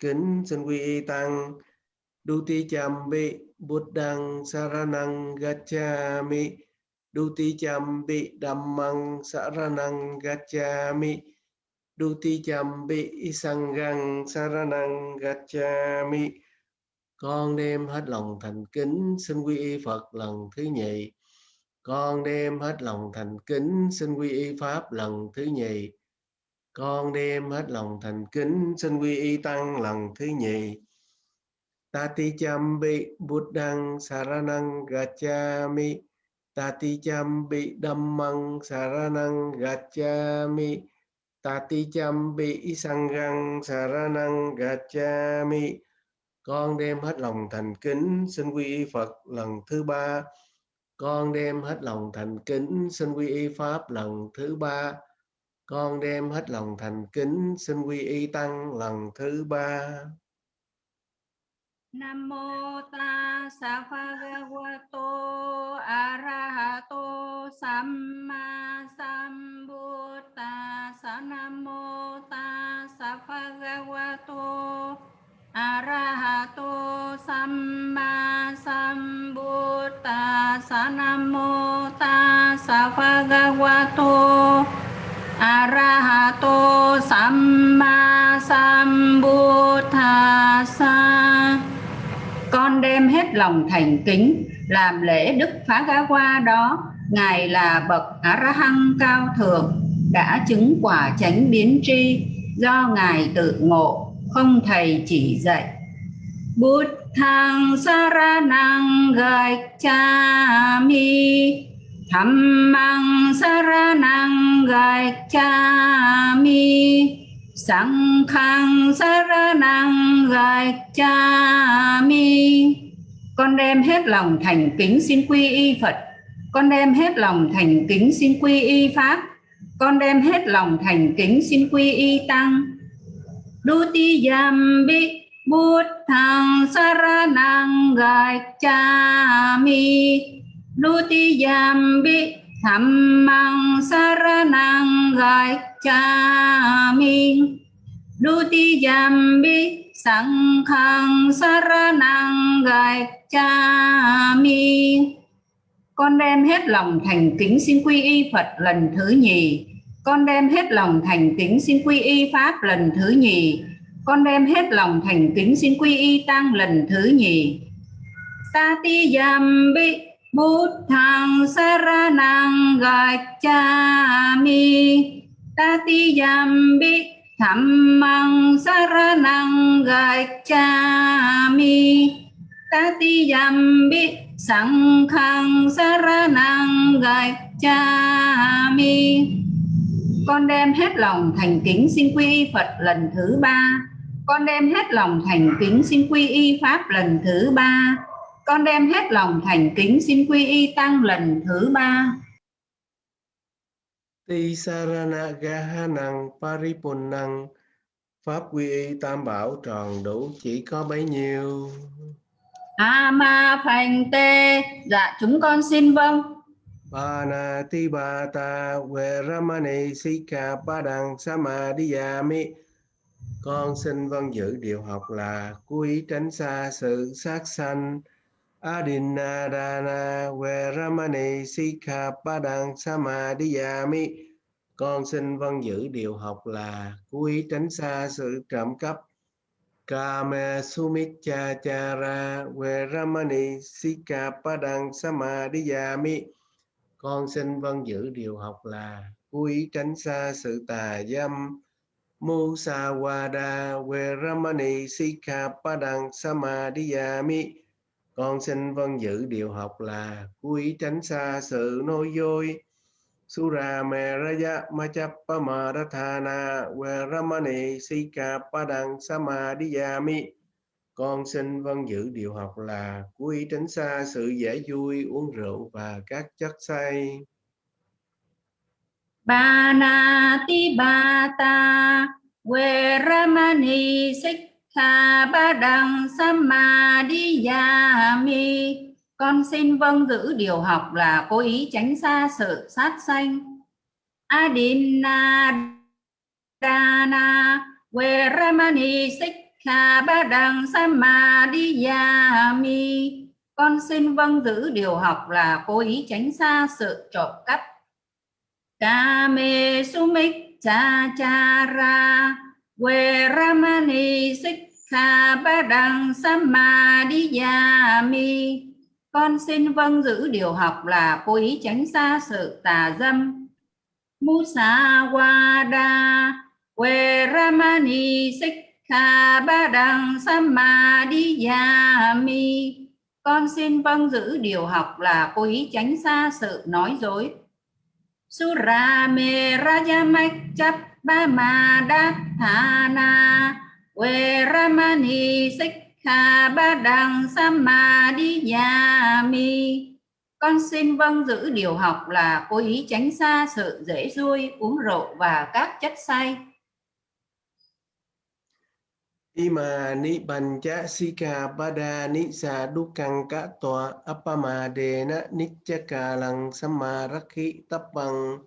kính xin quy y tăng. Duti chambi Buddhang saranang gacchami Duti chambi Dhammang saranang gacchami Duti chambi Sanghang saranang gacchami Con đem hết lòng thành kính, xin quy y Phật lần thứ nhì. Con đem hết lòng thành kính, xin quy y pháp lần thứ nhì con đem hết lòng thành kính, xin quy y tăng lần thứ nhì. Tati chambi buddhang saranang gacchami. Tati chambi dhammang saranang gacchami. Tati chambi sanghang saranang gacchami. Con đem hết lòng thành kính, xin quy y phật lần thứ ba. Con đem hết lòng thành kính, xin quy y pháp lần thứ ba con đem hết lòng thành kính, xin quy y tăng lần thứ ba. Nam mô ta sa bhagavato arahato samma sambuddhassa Nam mô ta sa bhagavato arahato samma sambuddhassa Nam mô ta sa arahato samma Sambuddhasa, con đem hết lòng thành kính làm lễ đức phá gá qua đó. Ngài là bậc a ra hăng cao thượng đã chứng quả chánh biến tri. Do ngài tự ngộ không thầy chỉ dạy. Bút thang saranang gacchami dhammang saranang gacchami Sankhang saranang gacchami Con đem hết lòng thành kính xin quy y Phật. Con đem hết lòng thành kính xin quy y Pháp. Con đem hết lòng thành kính xin quy y Tăng. Dutiyambi Buddhang saranang gacchami Dutiyambi Dhammang saranang gacchami Dutiyambi Sangkhang saranang gacchami Con đem hết lòng thành kính xin quy y Phật lần thứ nhì. Con đem hết lòng thành kính xin quy y Pháp lần thứ nhì. Con đem hết lòng thành kính xin quy y Tăng lần thứ nhì. Tatiyambi Buddhang saranang gacchami Tatiyambi Dhammang saranang gacchami Tatiyambi Sankhang saranang gacchami Con đem hết lòng thành kính xin quy y Phật lần thứ ba. Con đem hết lòng thành kính xin quy y Pháp lần thứ ba con đem hết lòng thành kính xin quy y tăng lần thứ ba. Ti sarana gahanang paripunnang Pháp quy y tam bảo tròn đủ chỉ có bấy nhiêu. A ma phành tê Dạ chúng con xin vâng. Bana ti ba ta we ramani sika padang samadhiyami Con xin vâng giữ điều học là quý tránh xa sự sát sanh Adinadana Veramani Sikhapadang Samadhiyami Con xin vâng giữ điều học là quý tránh xa sự trộm cắp. Kame Sumichachara Veramani Sikhapadang Samadhiyami Con xin vâng giữ điều học là quý tránh xa sự tà dâm. Musawada Veramani Sikhapadang Samadhiyami con xin vân giữ điều học là quý tránh xa sự nói dối. Sura Meraya Machappa Marathana Veramani Sika Padang Samadhiyami. Con xin vâng giữ điều học là quý tránh xa sự dễ vui uống rượu và các chất say. Banati Bata Veramani Sika Tha ba đằng samadhiyami. Con xin vâng giữ điều học là cố ý tránh xa sự sát sanh. Adina Dana Veramani sikha ba đằng samadhiyami. Con xin vâng giữ điều học là cố ý tránh xa sự trộm cắp. Kame sumik cha cha ra we ramani Sa ba đằng mi. con xin vâng giữ điều học là cố ý tránh xa sự tà dâm musawada we ramani sikha ba đằng mi. con xin vâng giữ điều học là cố ý tránh xa sự nói dối surame rajamachap ba ma đát thana we ramani, sikha ba đằng samadhiyami con xin vâng giữ điều học là cố ý tránh xa sự dễ vui uống rượu và các chất say Ima ni pancha sika pada ni sa dukang ka toa apama đề nichaka samarakhi tapang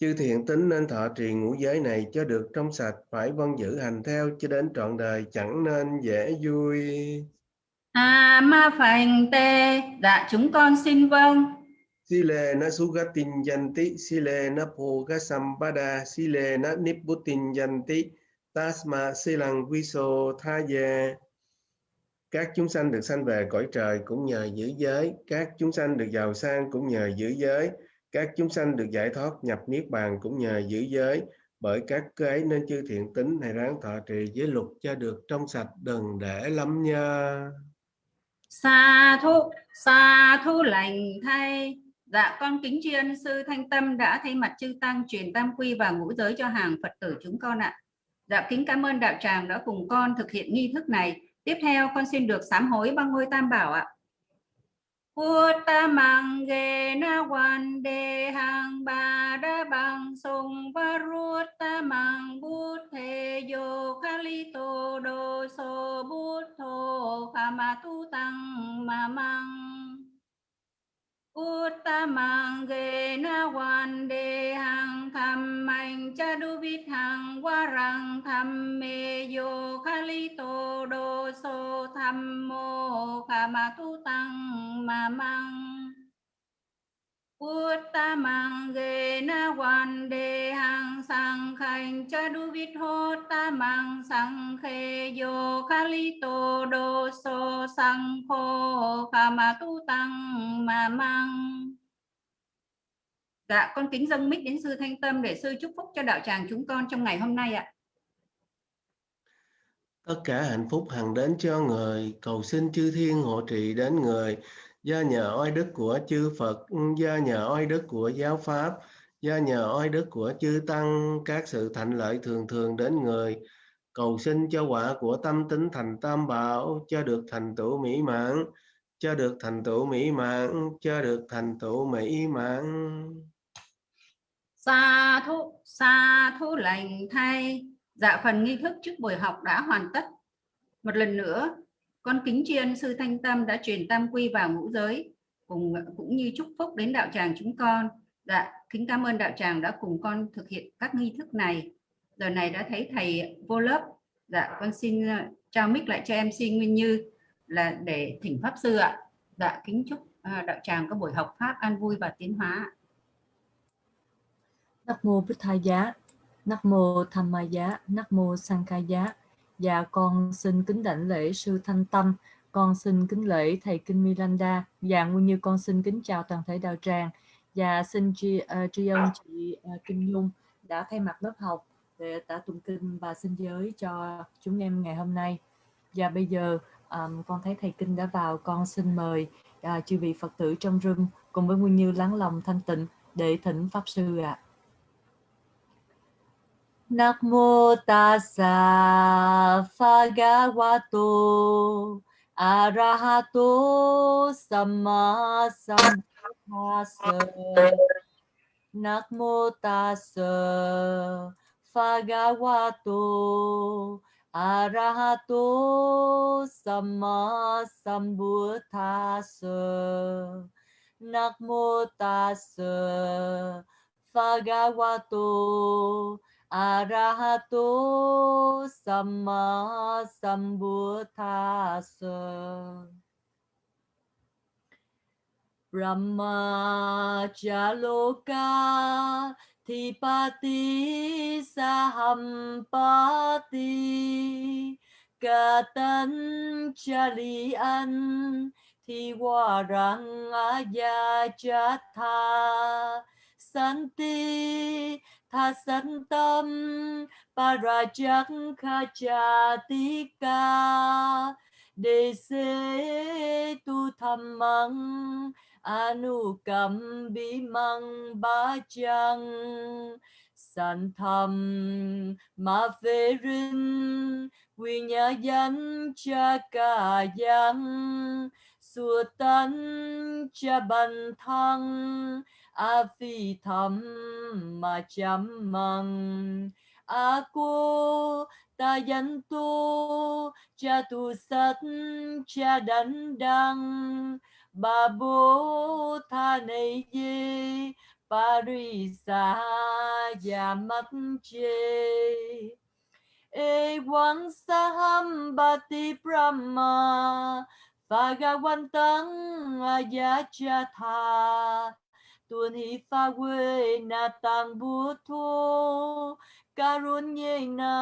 chư thiện tính nên thọ trì ngũ giới này cho được trong sạch phải vâng giữ hành theo cho đến trọn đời chẳng nên dễ vui. A ma phành tê dạ chúng con xin vâng. Sile na sugatin yanti, sile na bhoga sampada, sile na nibbutin yanti, tasma silang viso tha ye. Các chúng sanh được sanh về cõi trời cũng nhờ giữ giới, các chúng sanh được giàu sang cũng nhờ giữ giới, các chúng sanh được giải thoát nhập niết bàn cũng nhờ giữ giới. Bởi các cái nên chư thiện tính này ráng thọ trì giới luật cho được trong sạch đừng để lắm nha. Sa thu, sa thu lành thay. Dạ con kính tri ân sư Thanh Tâm đã thay mặt chư tăng truyền tam quy và ngũ giới cho hàng Phật tử chúng con ạ. Dạ kính cảm ơn đạo tràng đã cùng con thực hiện nghi thức này. Tiếp theo con xin được sám hối ba ngôi tam bảo ạ. Uttamang ge na quan de hang ba da bang sung bút buddhe yo khalito do so buddho kamatu tăng ma mang Uttamang ge na quan de hang tham mạnh cha du vít hang wa rang tham me yo khalito do so tham mô kama tu tăng ma mang. Uất ta mang ge na quan đề hàng sang khanh cha du vít hô tamang sang khe yo tô do so sang khô kama tu tăng ma mang. Dạ, con kính dâng mic đến sư Thanh Tâm để sư chúc phúc cho đạo tràng chúng con trong ngày hôm nay ạ. Tất cả hạnh phúc hằng đến cho người, cầu xin chư thiên hộ trì đến người, do nhờ oai đức của chư Phật, do nhờ oai đức của giáo Pháp, do nhờ oai đức của chư Tăng, các sự thành lợi thường thường đến người, cầu xin cho quả của tâm tính thành tam bảo, cho được thành tựu mỹ mãn, cho được thành tựu mỹ mãn, cho được thành tựu mỹ mãn. Sa thu, sa thu lành thay. Dạ phần nghi thức trước buổi học đã hoàn tất. Một lần nữa, con kính tri ân sư Thanh Tâm đã truyền tam quy vào ngũ giới cùng cũng như chúc phúc đến đạo tràng chúng con. Dạ, kính cảm ơn đạo tràng đã cùng con thực hiện các nghi thức này. Giờ này đã thấy thầy vô lớp. Dạ, con xin ờ, trao mic lại cho em xin Nguyên Như là để thỉnh pháp sư ạ. Dạ, kính chúc ờ, đạo tràng có buổi học pháp an vui và tiến hóa. Nam mô Bích Thai Giá, Nam mô Tham Ma Giá, Nam mô Sang Ca Giá. Dạ con xin kính đảnh lễ sư Thanh Tâm, con xin kính lễ thầy Kinh Miranda. Dạ nguyên như con xin kính chào toàn thể đạo tràng. Và xin tri, uh, tri ân chị ờ, uh, Kinh Nhung đã thay mặt lớp học để đã tụng kinh và xin giới cho chúng em ngày hôm nay. Và bây giờ um, con thấy thầy Kinh đã vào, con xin mời uh, chư vị Phật tử trong room cùng với Nguyên Như lắng lòng thanh tịnh để thỉnh Pháp Sư ạ. À. Namo tassa phagavato arahato samma sambuddhassa mô tassa phagavato arahato samma sambuddhassa mô tassa phagavato arahato Arahato, samma sambuddhasa Brahma Jaloka, Thipati Sahampati Katan Chalian Thiwarang Ayachatha Santi Tha Santam Parajak Khachatika Đề xế tu tham măng anu cầm bi măng ba chăng. San tham ma phê rin quy nhà danh cha ca dân sua tấn cha ban thăng a phi tham ma chăm măng a cô ta danh tu, cha tu sát cha đánh đăng. Bà bố tha này gì? parisa ya mắt chê e quang saham bati brahma Bhagavantang ayachatha tuần hi pha quê na tăng bút thô karunyena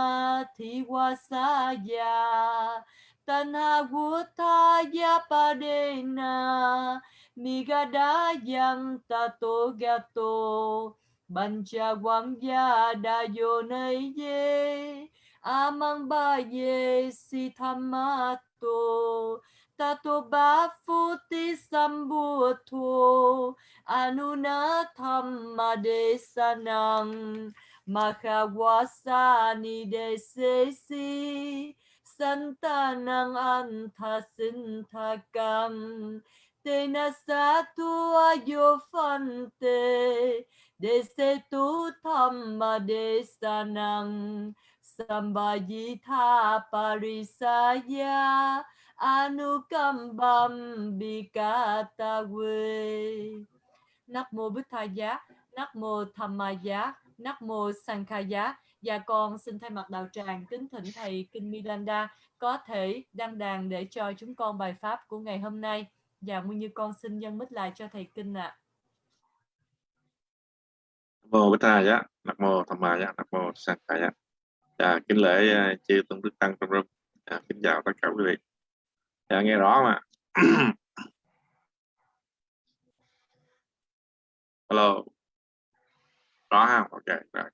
to ga to ban cha quang gia da yo nay ye amang ba ye si thamato tato ba phuti sambuddho anuna thamma desanang Mahawasani Desesi Santanang Antasintakam Tena Satu Ayofante Desetu Thamma Desanang Sambayitha Parisaya Anukambam Bikatawe Nắc mô Bích Tha Giá, Nắc mô Tham Ma Giá, Nắc mô Sankhaya và dạ con xin thay mặt đạo tràng kính thỉnh thầy Kinh Milanda có thể đăng đàn để cho chúng con bài pháp của ngày hôm nay dạ và nguyên như con xin nhân mít lại cho thầy Kinh ạ. À. mô Bích Tha giá, Nắc mô Tham Ma giá, Nắc mô Sankha Giá. Và kính lễ ờ, chư tôn đức tăng trong rung. Kính chào tất cả quý vị. Dạ, nghe rõ mà. Hello. Rõ không ok rồi.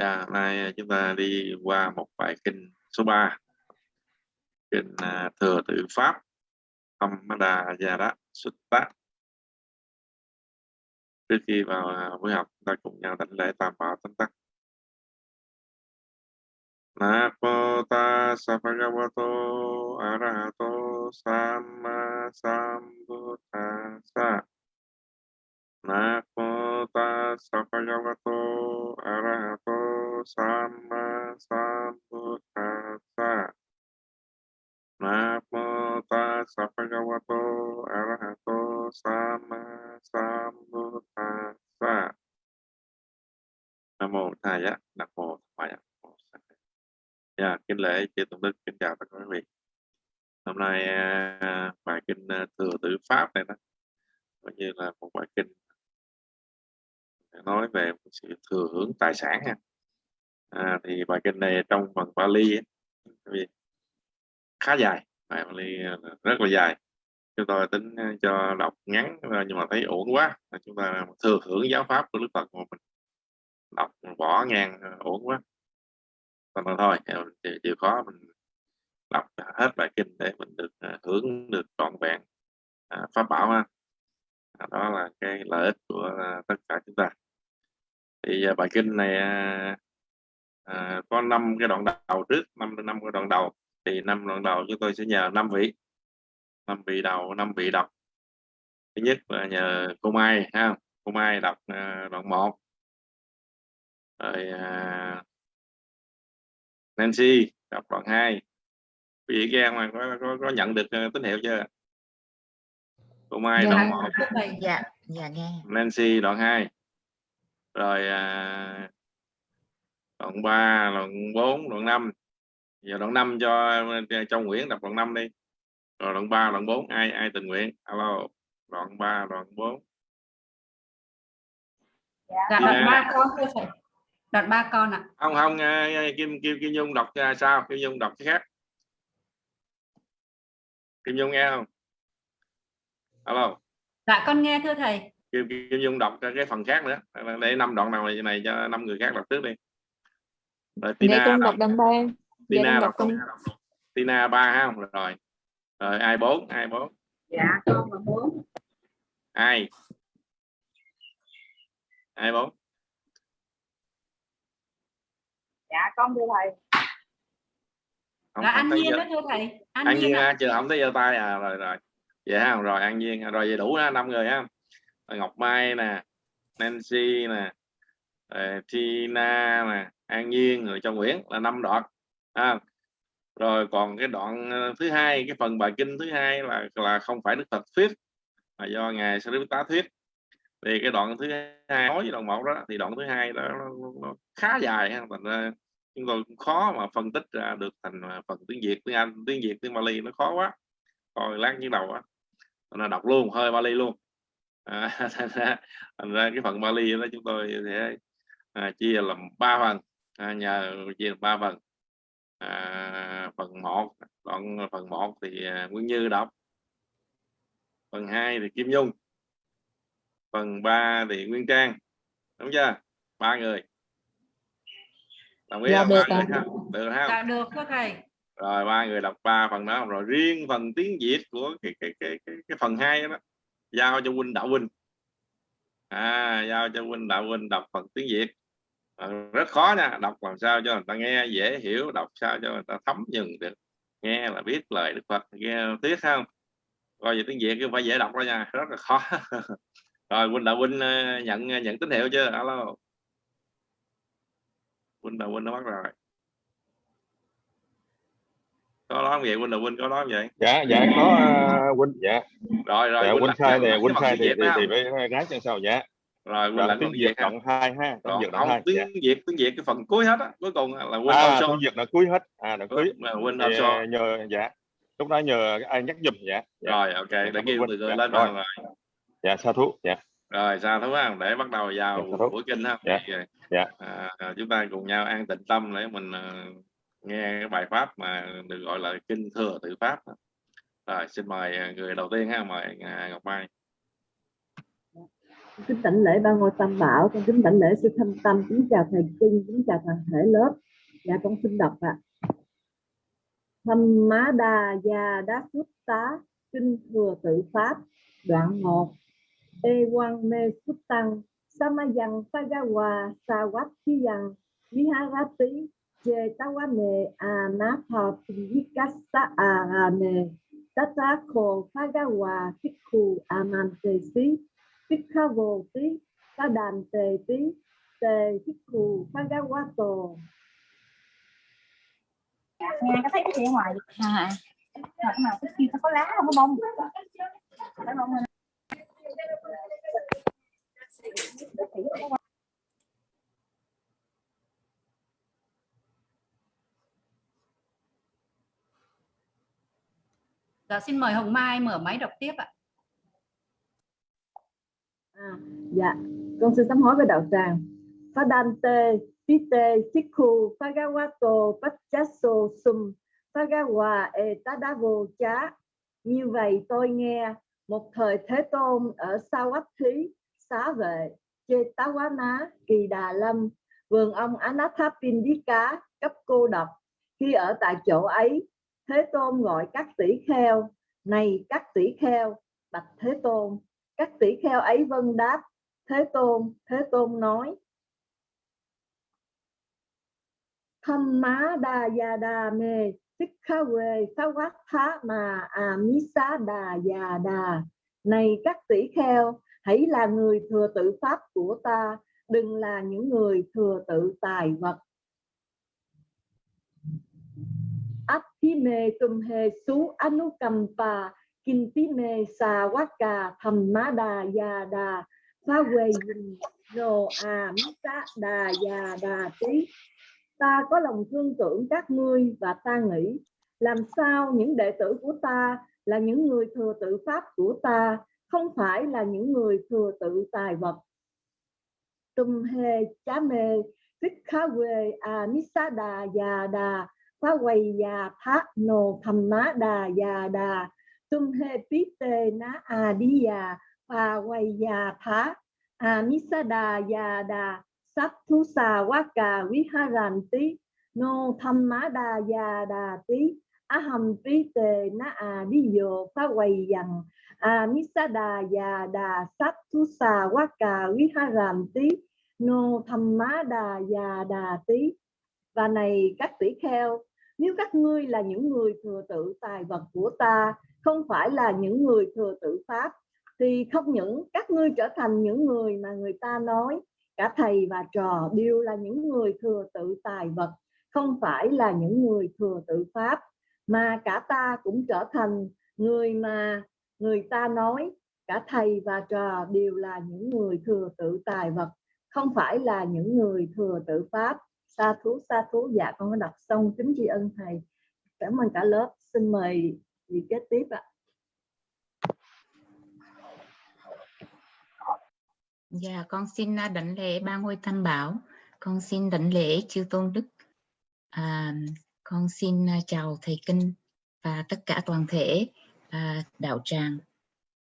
Dạ, nay à, chúng ta đi qua một bài kinh số 3 kinh à, thừa tự pháp Hamada Yara Sutta. Trước khi vào à, buổi học chúng ta cùng nhau đảnh lễ tam bảo tánh tắc. Namo tassa bhagavato arahato samma sambuddhassa Namo tassa bhagavato arahato samma sambuddhassa Namo tassa bhagavato arahato samma sambuddhassa Nam mô Tha Giá, Nam mô Tham Dạ, Nam mô Sa Dạ, kính lễ chư tôn đức, kính chào tất cả quý vị. Hôm nay à, bài kinh à, thừa tử pháp này đó, coi như là một bài kinh nói về sự thừa hưởng tài sản ha. À, thì bài kinh này trong phần Bali ấy, khá dài, bài Bali à, rất là dài. Chúng tôi tính à, cho đọc ngắn à, nhưng mà thấy ổn quá, chúng ta thừa hưởng giáo pháp của Đức Phật mà mình đọc bỏ ngang ổn quá. Còn thôi, chịu khó mình đọc hết bài kinh để mình được à, hưởng được trọn vẹn à, pháp bảo ha. À, đó là cái lợi ích của tất cả chúng ta. Thì bài kinh này à, có năm cái đoạn đầu trước năm năm cái đoạn đầu. Thì năm đoạn đầu chúng tôi sẽ nhờ năm vị. Năm vị đầu năm vị đọc thứ nhất là nhờ cô Mai ha. Cô Mai đọc à, đoạn 1 rồi à, Nancy đọc đoạn 2 vị nghe mà có, có, có nhận được uh, tín hiệu chưa? Cô Mai dạ, đoạn 1 dạ dạ nghe Nancy đoạn 2 rồi à, đoạn 3 đoạn 4 đoạn 5 giờ đoạn 5 cho cho Nguyễn đọc đoạn 5 đi. Rồi đoạn 3 đoạn 4 ai ai tình nguyện? Alo đoạn 3 đoạn 4 dạ đoạn ba con đoạn ba con ạ. Không không Kim Kim Kim Nhung đọc sao? Kim Nhung đọc cái khác. Kim Nhung nghe không? Alo. Dạ con nghe thưa thầy. Kim, Kim Nhung đọc cái phần khác nữa. Để năm đoạn nào này, này cho năm người khác đọc trước đi. Rồi Tina con đọc đoạn ba. Tina đọc, con... Tina ba ha rồi. Rồi ai bốn? Ai bốn? Dạ con là bốn. Ai? Ai bốn dạ con thưa thầy. Không, là anh nhiên đó thưa thầy. Anh, anh nhiên à, chưa không thấy giơ tay à rồi rồi. Vậy ha rồi an nhiên rồi vậy đủ năm người ha ngọc mai nè nancy nè tina nè an nhiên rồi cho nguyễn là năm đoạn. À, rồi còn cái đoạn ờ, thứ hai cái phần bài kinh thứ hai là là không phải đức phật thuyết mà do ngài tá thuyết. Thì cái đoạn thứ hai nói với đoạn một đó thì đoạn thứ hai đó nó, nó khá dài thành ra chúng tôi cũng khó mà phân tích ra được thành à, phần tiếng việt tiếng anh tiếng việt tiếng bali nó khó quá. Coi lát như đầu á là đọc luôn hơi bali luôn. À, thành, ra, thành ra cái phần bali đó chúng tôi sẽ à, chia làm ba phần. À, nhờ chia làm ba phần. À, phần một đoạn phần một thì à, Nguyên Như đọc. Phần 2 thì Kim Nhung. Phần 3 thì Nguyên Trang. Đúng chưa? Ba người đồng ý dạ, được, ba người được không dạ, được các thầy. Rồi ba người đọc ba phần đó. Rồi riêng phần tiếng Việt của cái cái cái cái, cái phần hai đó giao cho huynh đạo huynh à giao cho huynh đạo huynh đọc phần tiếng Việt. À, rất khó nha. Đọc làm sao cho người ta nghe dễ hiểu đọc sao cho người ta thấm nhận được. Nghe là biết lời Đức Phật nghe tiếc không? Coi về tiếng Việt cứ phải dễ đọc đó nha. Rất là khó. Rồi huynh đạo huynh ờ, nhận nhận tín hiệu chưa? Alo đạo huynh nó bắt rồi. Có nói vậy huynh đạo huynh có nói vậy? Dạ dạ có uh, huynh dạ. Rồi rồi dạ, huynh sai nè huynh sai thì thì, thì phải gái cho sao dạ. Rồi quên lại tiếng việt đoạn hai ha tiếng việt đoạn hai tiếng dạ. việt tiếng việt cái phần cuối hết á cuối cùng là quên à, tiếng việt là cuối hết. À là cuối. là quên thì, à, nhờ dạ. Lúc đó nhờ ai nhắc giùm dạ, dạ. rồi ok để kêu từ dạ, lên rồi. Dạ sa thú dạ rồi sa thú không để bắt đầu vào dạ, buổi kinh ha. Dạ. dạ. À, chúng ta cùng nhau an tịnh tâm để mình uh, nghe cái bài pháp mà được gọi là kinh thừa tự pháp. Rồi xin mời à, người đầu tiên ha mời ngọc mai. Kính đảnh lễ ba ngôi tam bảo. Con kính đảnh lễ sư thanh tâm. Kính chào thầy kinh kính chào toàn thể lớp. Dạ con xin đọc ạ. À. thâm má đa gia đá xuất tá kinh thừa tự pháp. Đoạn 1 Ewang me suttang samayang pagawa, sawatthiyang viharati Cetawane anapa vikasa arame tatako pagawa fikhu amantesi fikhavoti kadanteti te fikhu pagawato. Nghe có thấy cái gì ngoài à, à. mà, cái nào cái có lá không có bông. Cái bông này Dạ, xin mời Hồng Mai mở máy đọc tiếp ạ. À, dạ, con xin sám hối với đạo tràng. Padante, Pite, Sikhu, Pagawato, Pachaso, Sum, Pagawa, Etadavo, Chá. Như vậy tôi nghe một thời Thế Tôn ở Sawathi, Xá Vệ, Chetawana, Kỳ Đà Lâm, vườn ông Anathapindika, cấp cô độc. Khi ở tại chỗ ấy, Thế Tôn gọi các tỷ kheo, này các tỷ kheo, bạch Thế Tôn. Các tỷ kheo ấy vân đáp, Thế Tôn, Thế Tôn nói. Tham má đa ya đa mê, tích kha quê, phá quát thá mà à mí xá đà già đà. Này các tỷ kheo, hãy là người thừa tự pháp của ta, đừng là những người thừa tự tài vật. Atime tumhe Sú anukampa má đà già đà phá quê no a mita đà già đà tí ta có lòng thương tưởng các ngươi và ta nghĩ, làm sao những đệ tử của ta là những người thừa tự pháp của ta, không phải là những người thừa tự tài vật. Tum he chá mê tích khá quê, a misa đà ya đà phá quầy ya thá nô tham má đà ya đà. Tum he tí tê ná a đi ya phá quầy ya thá a misa đà ya đà sắc thu xà quá cà quý ha ràn tí, nô tham má đà ya đà tí. Aham tí Tề Na À đi yo phá quầy dằn. A nisada ya đà sắc thu xà quá cà quý ha ràn tí, nô tham má đà già đà tí. Và này, các tỷ kheo, nếu các ngươi là những người thừa tự tài vật của ta, không phải là những người thừa tự pháp, thì không những các ngươi trở thành những người mà người ta nói cả thầy và trò đều là những người thừa tự tài vật, không phải là những người thừa tự pháp, mà cả ta cũng trở thành người mà người ta nói. Cả thầy và trò đều là những người thừa tự tài vật, không phải là những người thừa tự pháp. Sa thú sa thú. Dạ con đã đọc xong. Kính tri ân thầy. Cảm ơn cả lớp. Xin mời vị kế tiếp ạ. Dạ, con xin à, đảnh lễ ba ngôi tam bảo. Con xin đảnh lễ chư tôn đức. À, con xin à, chào thầy kinh và tất cả toàn thể à, đạo tràng.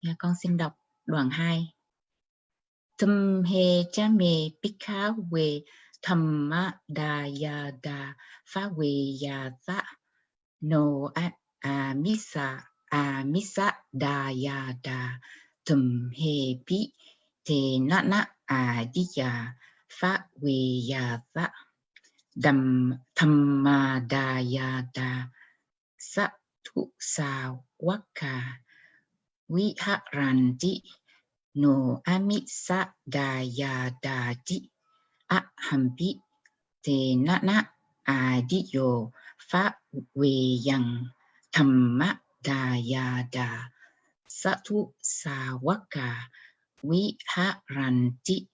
Dạ, con xin đọc đoạn 2. Thâm he cha mê bika thầm ma đà ya đà phá về ya dạ no a a misa a misa đà ya đà tâm he pi te na na a di ya fa we ya za đầm thamma da ya da sa thu sa waka vi ha ran di no ami sa da ya da di a hampi te na na a di yo fa we yang thamma da ya da sa thu sa waka vi ha ran di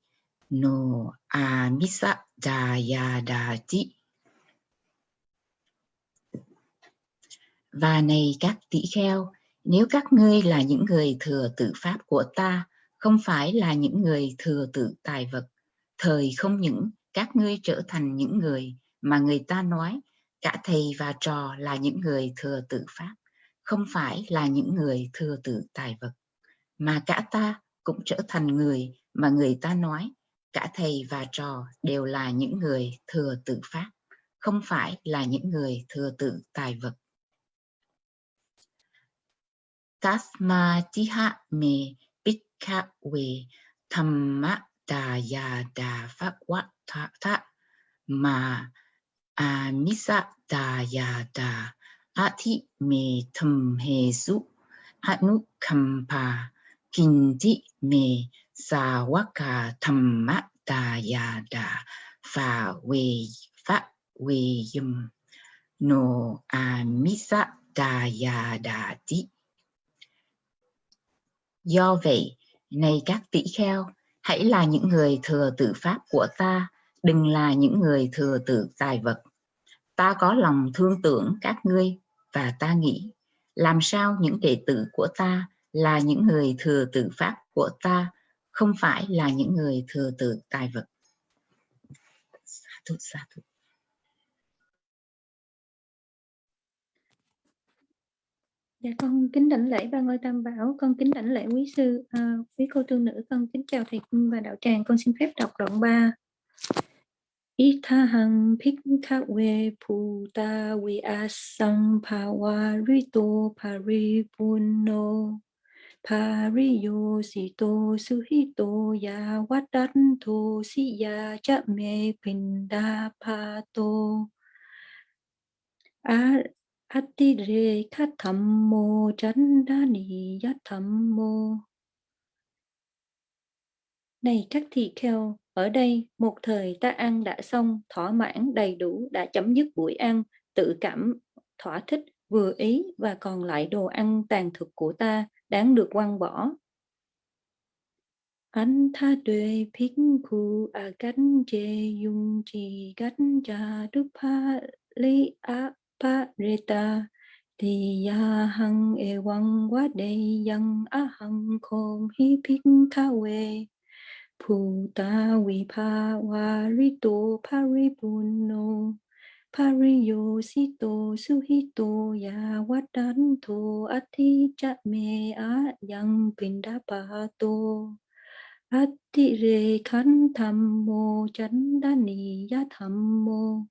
no a misa da ya da và này các tỷ kheo, nếu các ngươi là những người thừa tự pháp của ta, không phải là những người thừa tự tài vật, thời không những các ngươi trở thành những người mà người ta nói, cả thầy và trò là những người thừa tự pháp, không phải là những người thừa tự tài vật, mà cả ta cũng trở thành người mà người ta nói. Cả thầy và trò đều là những người thừa tự pháp không phải là những người thừa tự tài vật. Tasma tiha me kha we thamma đà ya pháp quát tha tha mà amisa misa đà ya me tham he su anu kampa kinti me sa waka thamma ta ya da pha vi pháp vi yum no a misa đà ya da ti do vậy này các tỷ kheo, hãy là những người thừa tự pháp của ta, đừng là những người thừa tự tài vật. Ta có lòng thương tưởng các ngươi và ta nghĩ, làm sao những đệ tử của ta là những người thừa tự pháp của ta, không phải là những người thừa tự tài vật. Sa thụ, sa. Dạ con kính đảnh lễ ba ngôi tam bảo, con kính đảnh lễ quý sư, à, quý cô tu nữ, con kính chào thầy cung và đạo tràng, con xin phép đọc đoạn 3. Ithahang Phikhawe Puta Vyasam Pawarito Paripuno Pariyo Sito Suhito Ya Wadanto Siya Chame Pindapato pinda khat tham mô chánh đa. Này các thị kheo, ở đây một thời ta ăn đã xong, thỏa mãn đầy đủ, đã chấm dứt buổi ăn, tự cảm, thỏa thích, vừa ý và còn lại đồ ăn tàn thực của ta đáng được quăng bỏ. anh tha tuệ phích khu a cánh chê dung trì cánh cha đức pa lý a pa reta thì ya hăng e quăng quá đề dân a hăng khôn hi phích tha quê Pu ta vi pa wa ri to paripuno no sito suhito ya wadanto ati cha me a yang pindapato. Ati re khan tham mô chánh đa ni ya tham mô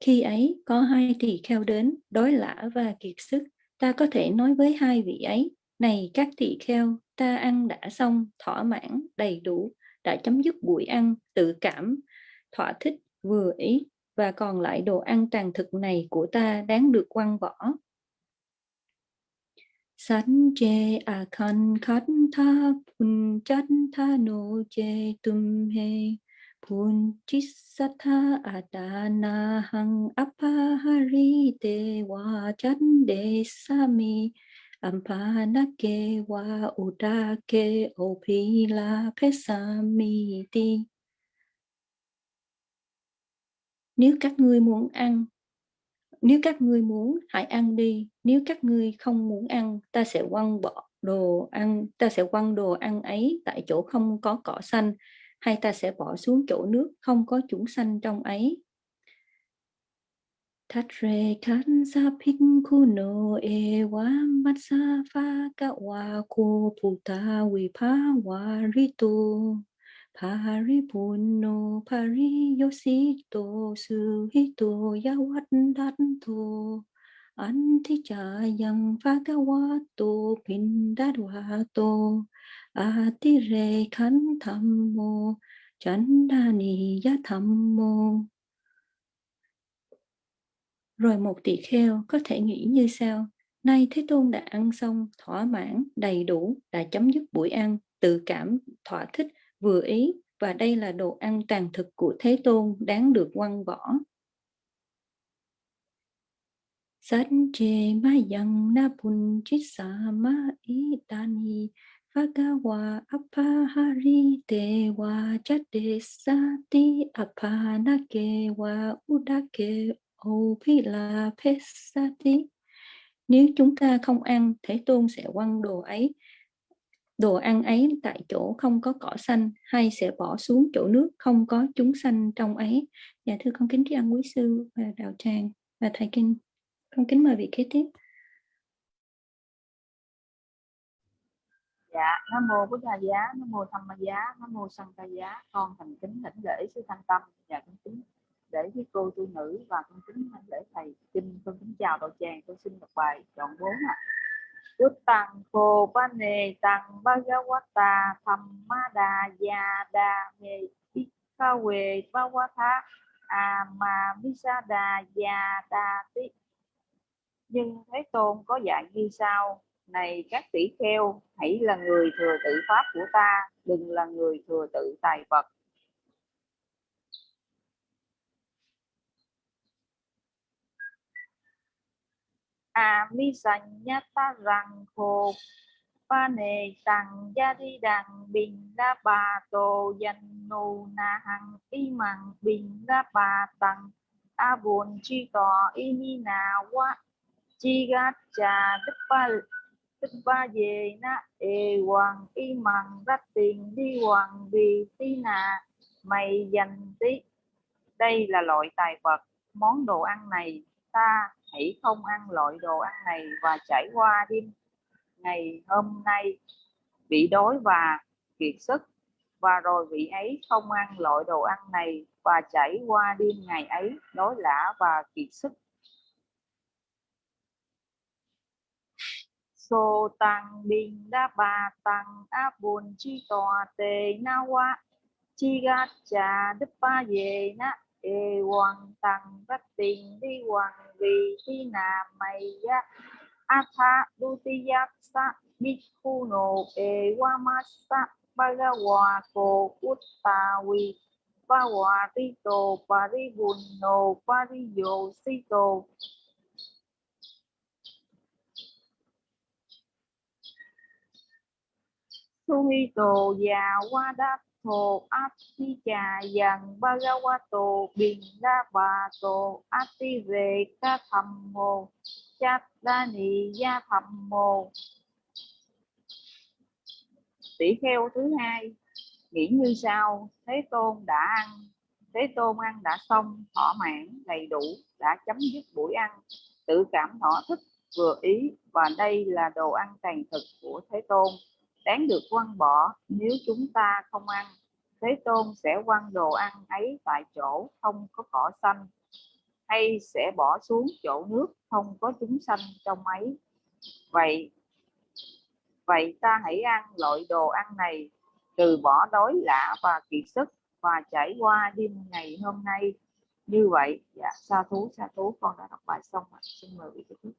khi ấy, có hai tỳ kheo đến đói lã và kiệt sức. Ta có thể nói với hai vị ấy, này các tỳ kheo, ta ăn đã xong, thỏa mãn, đầy đủ, đã chấm dứt buổi ăn, tự cảm thỏa thích, vừa ý, và còn lại đồ ăn tràn thực này của ta đáng được quăng bỏ. Sánh chê à khăn khát tha, phun chát tha no che tum he pun chisatha adana à hang apahari te wa chan de sami ampanake wa udake opila pesamiti nếu các ngươi muốn ăn, nếu các ngươi muốn, hãy ăn đi. Nếu các ngươi không muốn ăn, ta sẽ quăng bỏ đồ ăn, ta sẽ quăng đồ ăn ấy tại chỗ không có cỏ xanh, hay ta sẽ bỏ xuống chỗ nước không có chúng xanh trong ấy. Thát rê khán sa phích khu nô e wa mắt sa pha ka wa cô phụ ta vi pa wa ri tu. Paripunno pariyosito suhito yawadanto antichayam bhagavato pindadvato atirekhantammo chandaniyathammo Rồi một tỳ kheo có thể nghĩ như sau. Nay Thế Tôn đã ăn xong, thỏa mãn, đầy đủ, đã chấm dứt buổi ăn, tự cảm, thỏa thích, vừa ý và đây là đồ ăn tàn thực của Thế Tôn đáng được quăng bỏ. Sát chê ma yang na pun chit sa ma i tani Bhagawa apahari te wa chate sati apanake wa udake opila pesati Nếu chúng ta không ăn, Thế Tôn sẽ quăng đồ ấy đồ ăn ấy tại chỗ không có cỏ xanh hay sẽ bỏ xuống chỗ nước không có chúng xanh trong ấy. Dạ thưa con kính tri ân quý sư và đạo tràng và thầy kinh con kính mời vị kế tiếp. Dạ nam mô bổn đà giá, nam mô tham ma giá, nam mô sanh ca giá. Con thành kính thỉnh lễ sư thanh tâm. Và con kính để với cô tu nữ và con kính thỉnh lễ thầy kinh. Con kính chào đạo tràng, con xin đọc bài chọn bốn ạ. à. Uttang Phô Ba Nề, Tăng Bhagavata Thamma ba quá Mê Bhikkha Quê mi sa đà già đà Tí. Nhưng Thế Tôn có dạy như sau, Này các tỷ kheo, Hãy là người thừa tự pháp của ta, Đừng là người thừa tự tài vật. À mi sanh nhất ta rằng khổ pa nề tăng gia đi đằng bình đa bà tổ danh nô na hằng y mằng bình đa bà tăng a buồn chi tỏ y ni na quá chi gát cha đức ba đức ba về na e hoàng y mằng rách tiền đi hoàng vì tí nà mày dành tí. Đây là loại tài vật, món đồ ăn này ta, hãy không ăn loại đồ ăn này và trải qua đêm ngày hôm nay. Bị đói và kiệt sức, và rồi vị ấy không ăn loại đồ ăn này và chảy qua đêm ngày ấy, đói lã và kiệt sức. So tăng bình đa bà tăng áp buồn chi tòa tề na wa chi ga cha đức ba về na ê quan tăng bát tiền đi hoàng vì thi nà mày ya atha dutiya sa bhikkhuno e wamasa bhagawa ko uttawi Pawatito paribunno qua sito Suhito Yawadato thầm Yang Bhagavato đa nị gia thầm mồ. Tỷ kheo thứ hai, nghĩ như sau, thế tôn đã ăn, thế tôn ăn đã xong thỏa mãn đầy đủ, đã chấm dứt buổi ăn. Tự cảm thỏa thích, vừa ý và đây là đồ ăn tàn thực của thế tôn đáng được quăng bỏ, nếu chúng ta không ăn, thế tôn sẽ quăng đồ ăn ấy tại chỗ, không có cỏ xanh, hay sẽ bỏ xuống chỗ nước, không có chúng xanh trong ấy. Vậy vậy ta hãy ăn loại đồ ăn này, từ bỏ đói lạ và kiệt sức và trải qua đêm ngày hôm nay. Như vậy dạ sa thú sa thú, con đã đọc bài xong rồi. xin mời vị tiếp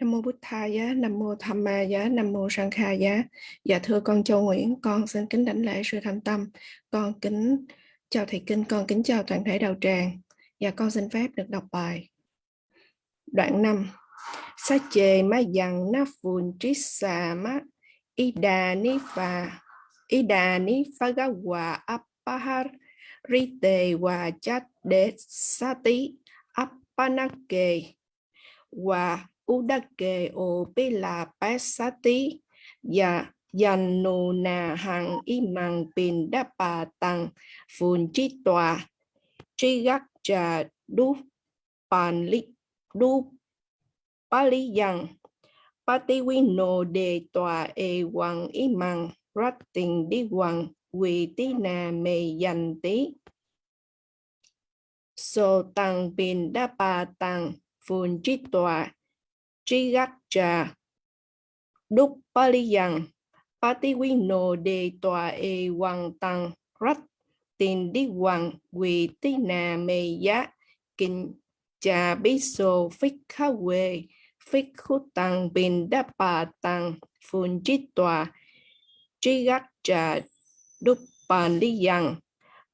Nam mô Bụt giá Nam mô Tham Ma Giá, Nam mô Sang Kha Giá. Dạ thưa con Châu Nguyễn, con xin kính đảnh lễ sư thành tâm. Con kính chào thầy kinh, con kính chào toàn thể đạo tràng. Dạ con xin phép được đọc bài. Đoạn 5. Sa chê ma dặn na phun trí xà ma Đà ni phà y Đà ni pha ga wa apahar rite wa chat de sati apanake hòa Udake o pila pasati ya yanu na hằng imang pin đa bà tăng phun chi tòa. Chi gác cha du pan li du pali yang pati wino đề tòa e wang imang ratting di đi hoàng quỳ tí nà mê dành tí. So tăng pin đa bà tăng phun chi tòa. Trigacha. Đúc Patiwino de tòa e hoàng tăng rách tin đi hoàng, quỳ tí nà mê giá. Kinh cha bí sô phích khá quê phích khu tăng bình đá bà tăng phun chít tòa. Tri gác cha đúc bàn đi yang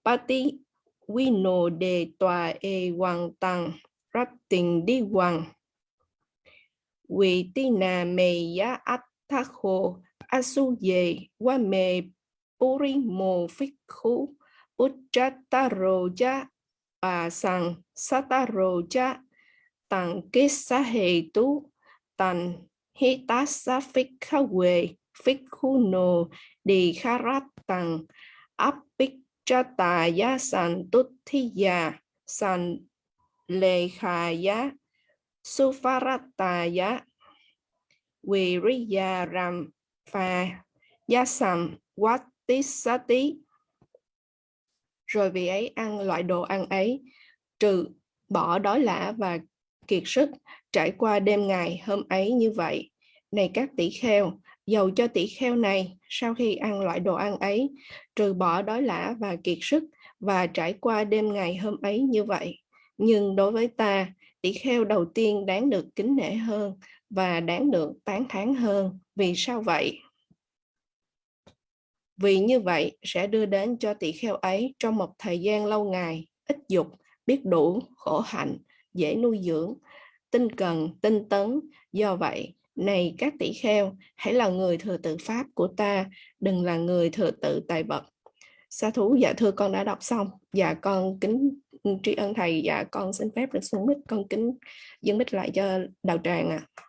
Pati Wino de tòa e hoàng tăng rách tình đi hoàng vì tì nà mê giá ách asu ye wa me purimo mo phích khu Uchataro cha bà sang sataro cha tăng kết sa hề tu tăng hi tá sa phích kha quê phích khu nô đi kha rát áp bích tà san tút thi san lê Suvarataya Viriyaram Pha Yasam Vatisati. Rồi vị ấy ăn loại đồ ăn ấy trừ bỏ đói lã và kiệt sức trải qua đêm ngày hôm ấy như vậy. Này các tỷ kheo, dầu cho tỷ kheo này sau khi ăn loại đồ ăn ấy trừ bỏ đói lã và kiệt sức và trải qua đêm ngày hôm ấy như vậy. Nhưng đối với ta, tỷ kheo đầu tiên đáng được kính nể hơn và đáng được tán thán hơn. Vì sao vậy? Vì như vậy sẽ đưa đến cho tỷ kheo ấy trong một thời gian lâu ngày, ít dục, biết đủ, khổ hạnh, dễ nuôi dưỡng, tinh cần, tinh tấn. Do vậy, này các tỷ kheo, hãy là người thừa tự Pháp của ta, đừng là người thừa tự tài vật. Sa thú dạ thưa con đã đọc xong. Dạ con kính tri ân thầy dạ con xin phép được xuống mic, con kính dâng mic lại cho đạo tràng ạ à.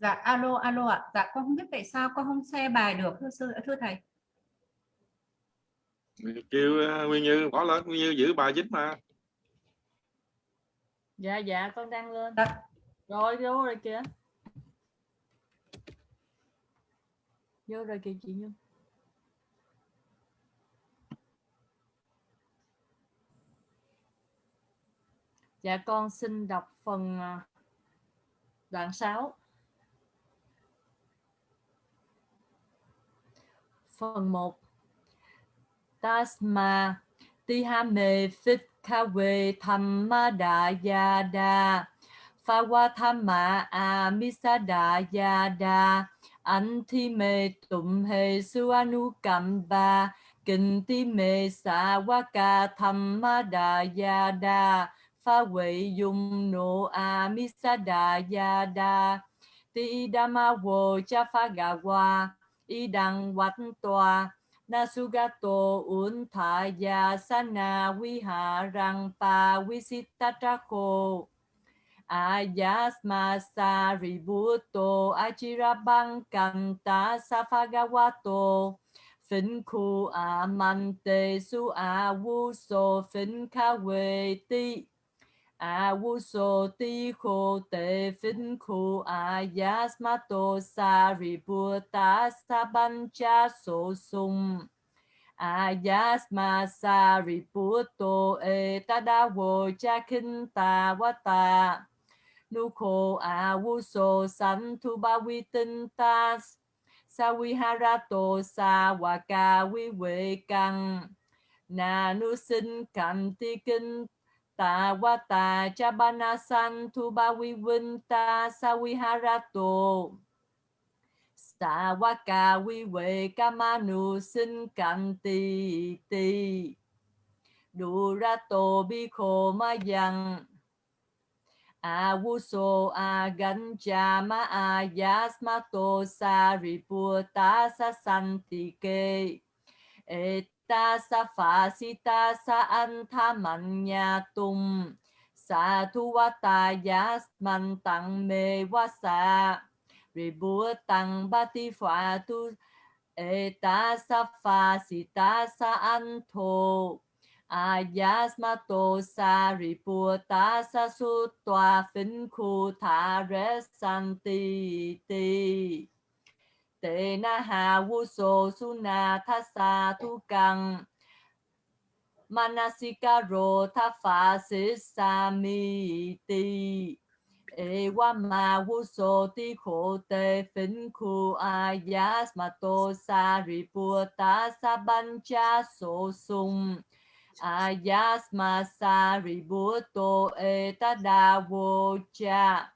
Dạ alo alo ạ. Dạ con không biết tại sao con không share bài được thưa sư thưa thầy. Kêu uh, Nguyên Như bỏ lên Nguyên Như giữ bài chính mà. Dạ dạ con đang lên. Dạ. rồi vô rồi kìa. Vô rồi kìa chị Nhung. Dạ con xin đọc phần à, đoạn 6. Phần 1. Tasma, Tihame Fitkawe Thamma Yada Phawathamma Amisada Yada Antime Tumhe Suanukamba. Kintime Sawaka thamada Yada pha quỷ dung nộ a misada yada ti dama wo cha idang ga wa i đăng wat toa nasugato un tha ya sana vi ha rang pa visittatako ayasma sa ributo achirabang kanta safagawato. Phin khu a man su a vu so kha ti À, a u so ti kho te fin khu a à, yasmato sa ributa sa ban cha so sum a yasma sa ributo e tada wo cha kin ta wa ta nu kho a à, vu so san tu ba vi tinh ta sa vi harato sa wa ca vi huệ căn na nu sinh cạnh ti kinh ta wa ta cha ba na san tu ba wi vinh ta sa vi harato sa wa ka wi we ka ma nu sin cạnh ti. Ti du ra to bi kho ma yang Awuso aganjama ayasmato sariputa sa ri pu ta sa Ta sa pha si ta sa an tha man ya tum. Sa tu wa tuwata yasman tang me ba ti pha tu eta sa pha si ta sa anto Ayasmato Sariputta Sasutwa Phính Thả Rế Santi Ti. Tê Na Hà Vu na, tha sa tu Căng Manasika ro Tha pha si Sa Mi Ti. E Wa Ma Vu so Ti Khổ, Tê Phính Khu sa ban cha so Sung ayasma da wo cha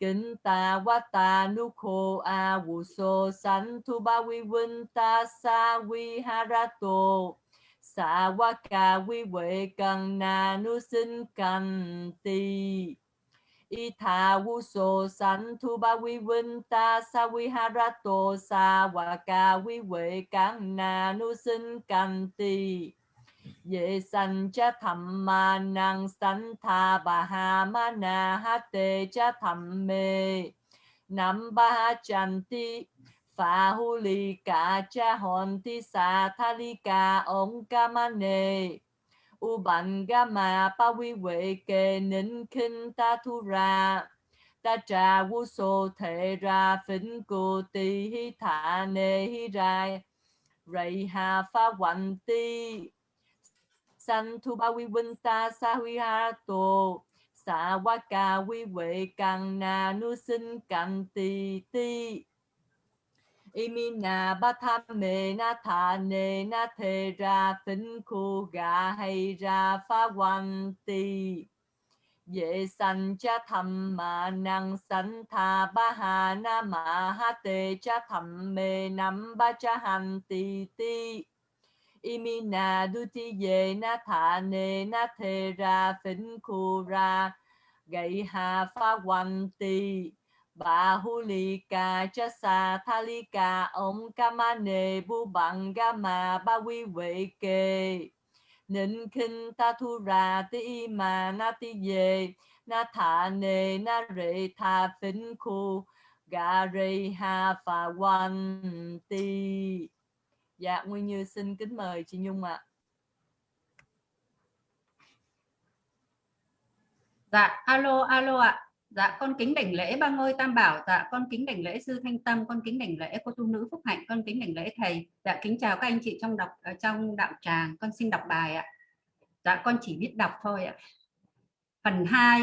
kính ta wa ta nu kho a wu so san tu ba vi vun ta sa vi to sa wa ka vi huệ cần na nu sinh cần ti y tha wu so san tu ba vi vun ta sa vi to sa wa ka vi huệ cần na nu sinh cần ti Ye san cha tham ma năng san tha ba ha ma na ha te cha tham me. Nam ba ha chan ti, pha hu li ka cha hon ti, sa tha li ka ong ka ma ne. U ban ga ma pa vi huệ kê nín kinh ta thu ra. Ta trà vu so thể ra phin cô ti hi thả nê hi ra rầy hà pha hoành ti san thu ba vi vinh ta sa huy ha tổ sa wa ca vi vệ càng na nu sinh cạnh ti ti imina ba tham mê na thane na thề ra phính khu gà hay ra phá quan ti. Vệ sanh cha thầm mà năng sanh tha ba hà na ma ha tê cha thầm mê năm ba cha hành ti ti imina dutiye na thane na the ra phỉnh khu ra. Gậy hà pha quanh tì, bà hu li ca cha sa tha li ca ông ma ne bu bằng ga ma, ba vi huệ kê nịnh khinh ta thu ra, ti ma, na ti ye, na thả nề, na rệ tha phỉnh khu. Gareha Phawanti Dạ Nguyên Như xin kính mời chị Nhung ạ. Dạ alo alo ạ. Dạ con kính đảnh lễ ba ngôi tam bảo. Dạ con kính đảnh lễ sư thanh tâm, Con kính đảnh lễ cô tu nữ phúc hạnh, Con kính đảnh lễ thầy. Dạ kính chào các anh chị trong đọc ở trong đạo tràng. Con xin đọc bài ạ. Dạ con chỉ biết đọc thôi ạ. Phần 2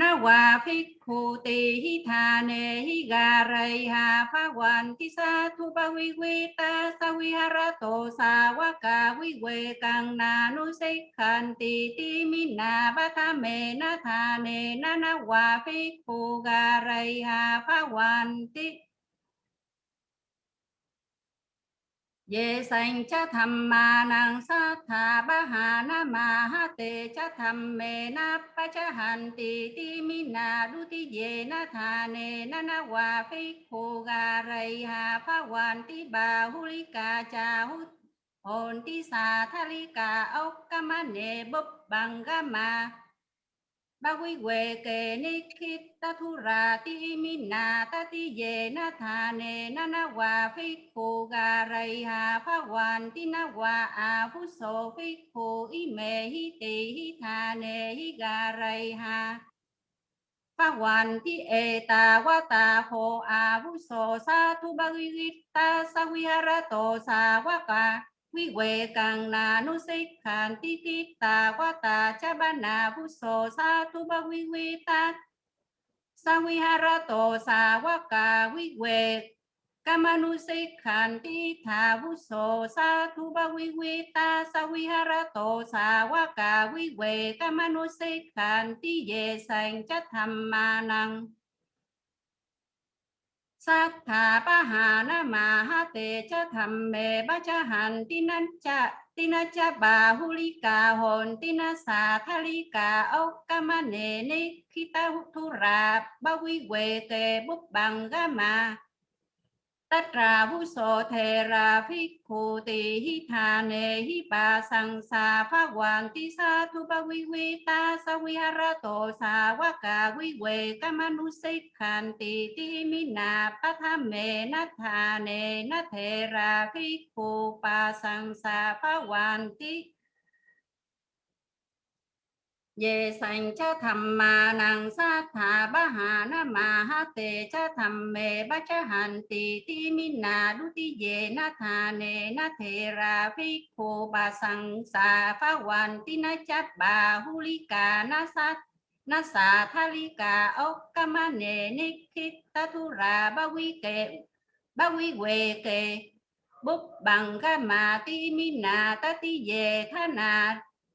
phê khu y mê hi tì hi thà nê hi gà rây hà phá hoàn tí tất ra vuso mai chi mà phê khu phê na hòa phích khu tỳ hi thà nê hi gà rây hà phá hoàn tí sa thu ba huy quy ta sa huy ha ra tổ sa wa ca huy quê càng na nu se khan tì tì mi na ba tha mê na thà nê na na hòa phích khu gà rây hà phá hoàn tí Ye sanh cha tham ma nang sa tha ba ha na ma ha te cha tham me na pa cha han ti ti mi na du ti ye na tha ne na na wa phi khu ga rai ha pha wan ti ba hu li ca cha hu, hồn ti sa tha li ca ốc ca ma ne bấp bằng ga ma ba quy quê kê ni khi ta thu ra ti mi na ta ti về na tha nề, na na hòa phi khổ gà rầy ha pha hoàn, ti na hòa à phu so phi khổ y me hi ti hi tha nề, hi gà rầy ha pha hoàn ti e ta wa ta ho à phu so sa thu ba quy ta sa quy ha ra to sa wa ca vi quê càng na nu xích khàn ti ti ta qua ta cha ba na vu so sa tu ba vi vi ta. Sa quy ha ra to sa qua ca vi quê kama nu xích khàn ti tha vu so sa tu ba vi vi ta. Sa quy ha ra to sa qua ca vi quê kama nu xích khàn ti ye sanh cha tham ma năng sát thà ba hà na ma ha te cha tham me ba cha hàn ti nan cha ti na cha ba hu li ca hồn ti na sa tha li ca ốc ca ma nê ni khi ta hút thu ra ba quy quê kê bút bằng ga ma tất ra vu so thề ra phi khu tỳ hi thà, nề hi bà sang sa phá hoàng, ti sa, thu ba quy quy, ta, sa quy ha ra, tổ sa wa ca quy quê ca ma nu se khan ti ti mi na pa tha mê na thà, nề na thề ra phi khu pa sang sa phá hoàng, ti về sanh cha tham ma nang sa tha ba ha na ma ha te cha tham me ba cha han ti ti mi na du ti ye na tha ne na the ra phi kho ba sang sa pha wan ti na cha ba hu li ka na sa na sa tha li ka ốc ka ma ne ni khi ta thu ra ba wi ke ba wi we ke bút bằng ga ma ti mi na ta ti ye tha na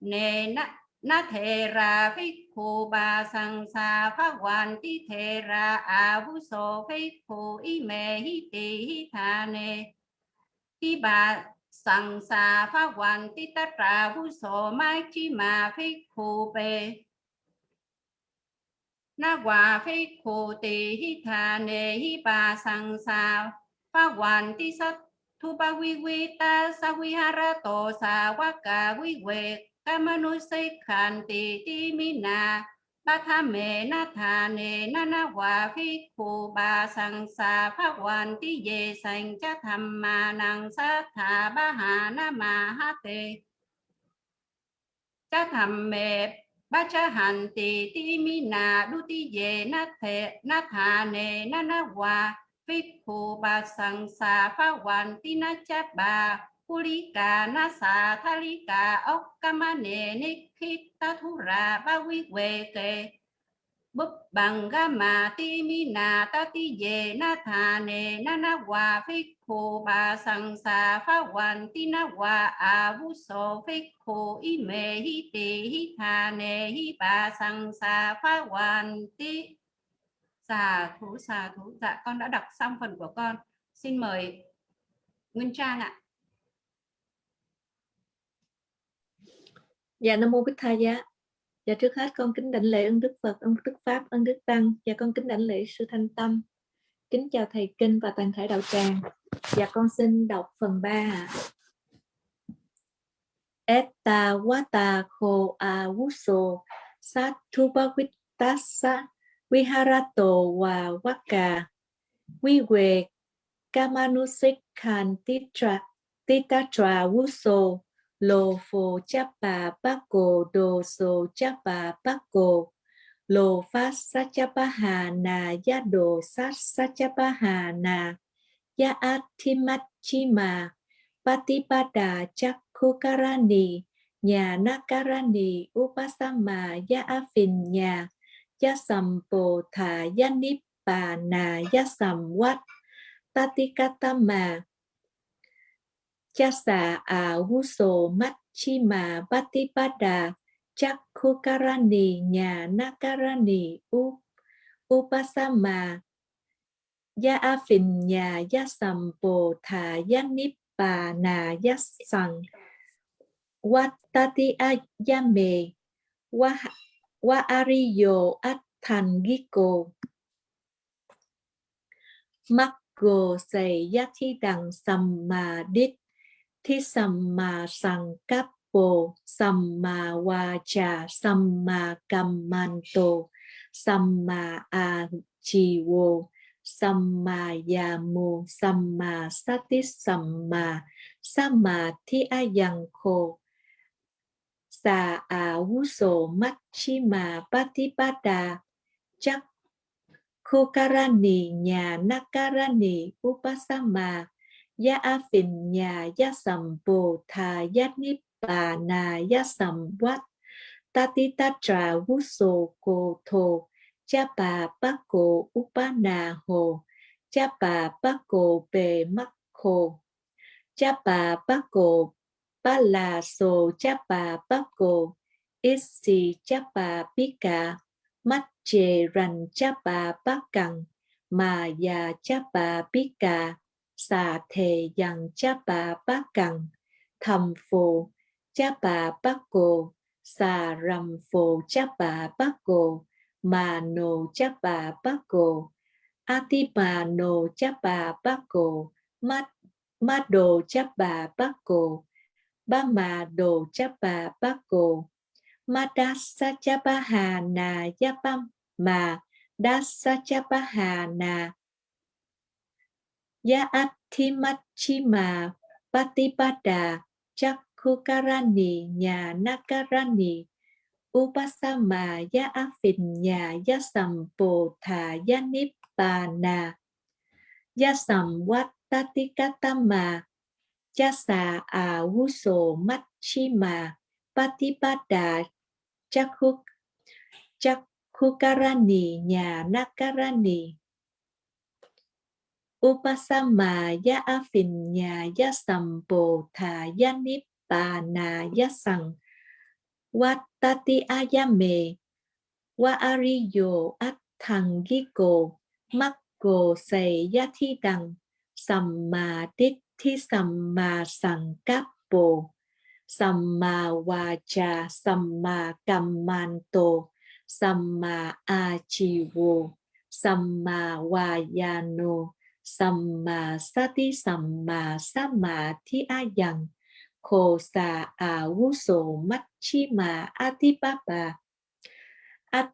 ne na na thề ra phi khu ba sang sa phá hoàn ti thề ra a vũ so phi khu y mê hi tì hi thà nê. Ti bà sang sa phá hoàn ti ta ra vũ so mai chi mà phi khu bê. Na hòa phi khu tì hi thà nê hi bà sang sa phá hoàn ti sát thu ba quy quy ta sa quy ha ra tổ sa quá cả quy quê kamanu se khan ti ti mi na ba tha me na tha ne na na wa phi khu ba sang sa pha hoàn ti ye sang cha tham ma năng sa tha ba ha na ma ha te cha tham me ba cha han ti ti mi na du ti ye na the na tha ne na na wa phi khu ba sang sa pha hoàn ti na cha ba Kulika nasa thalika okkamane nikita thura ba quy quê kê búp bằng ga ma ti mi na ta ti ye na tha ne na na wa phi khu ba sang sa pha wan ti na wa a vu so phi khu i me hi ti hi tha ne hi ba sang sa pha wan ti xà thú xà thú dạ con đã đọc xong phần của con. Xin mời Nguyên Trang ạ. Dạ Nam Mô Bích Tha Giá. Dạ trước hết con kính đảnh lễ ơn Đức Phật, ơn Đức Pháp, ơn Đức Tăng. Và con kính đảnh lễ Sư Thanh Tâm. Kính chào thầy kinh và toàn thể đạo tràng. Dạ con xin đọc phần 3 ạ. Etta wata ko awuso satubavitassa viharato wa waka viwe kamanusikhan titra titatra wuso Lô phô chapa bako do so bác cô. Lô phát hà na ya do sát sachapaha na ya athimat chima patipada chakhukarani nhà nakarani upasama ya phình nhà. Ya sampo tha ya nibbana ya samvat tatikatama chasa a huso machima patipada Chakukarani nhà Nakarani u Upasama Ya Afin nhà Ya Sampo Thà Ya Nibbana Watati Ayame Wa Wa Ariyo Atthangiko Makko Say Yathi Đằng Samma Đích Thi Samma sằng cáp Bồ Samma mà Samma Kammanto Samma Achivo Samma Yamu, Samma Sati, Samma Samma Thi Ayang Kho Sa A Wuso Machima Patipada Chắc Khukarani nhà Nakarani Upasama Ya Afin nhà Ya sầm bồ thà Ya Nip bà nà ya sầm quát. Ta ti ta trà tatitatra sô cô thô cha bà bác cô upa nà hồ. Cha bà bác cô bề mắc khô cha bà bác cô ba là sô cha bà bác cổ isi cha bà pika mắt chề rành, cha bà bác cằn, mà già, cha bà pika xà thề dần cha bà bác cần thầm phù Chapa Bako, Sa Ram Phổ Chapa Bako, Mà Nô Chapa Bako, Atipa Nô Chapa cô Mát Mát Đồ Chapa Bako, Ba Mà Đồ Chapa Bako, Madasa Chapa Hà Na Yapam ma Dasa Chapa Hà Na Patipada Chakukarani Khukarani nhà Nakarani Upasama ya Afin nhà ya Sampo Thà ya Nibbana ya Samvattatikatama ya Sa A Machima Patipada chakuk chakukarani nhà Nakarani Upasama ya afinya ya Sampo tha ya Nibbana ya sang watati ayame wa ariyo atthangiko makko ya thi đằng samma ditti samma sankappo samma vacha samma kammanto samma achivo samma vayano samma sati, samma samadhi ayang khô xà à vu sổ mắt chi mà atipapa at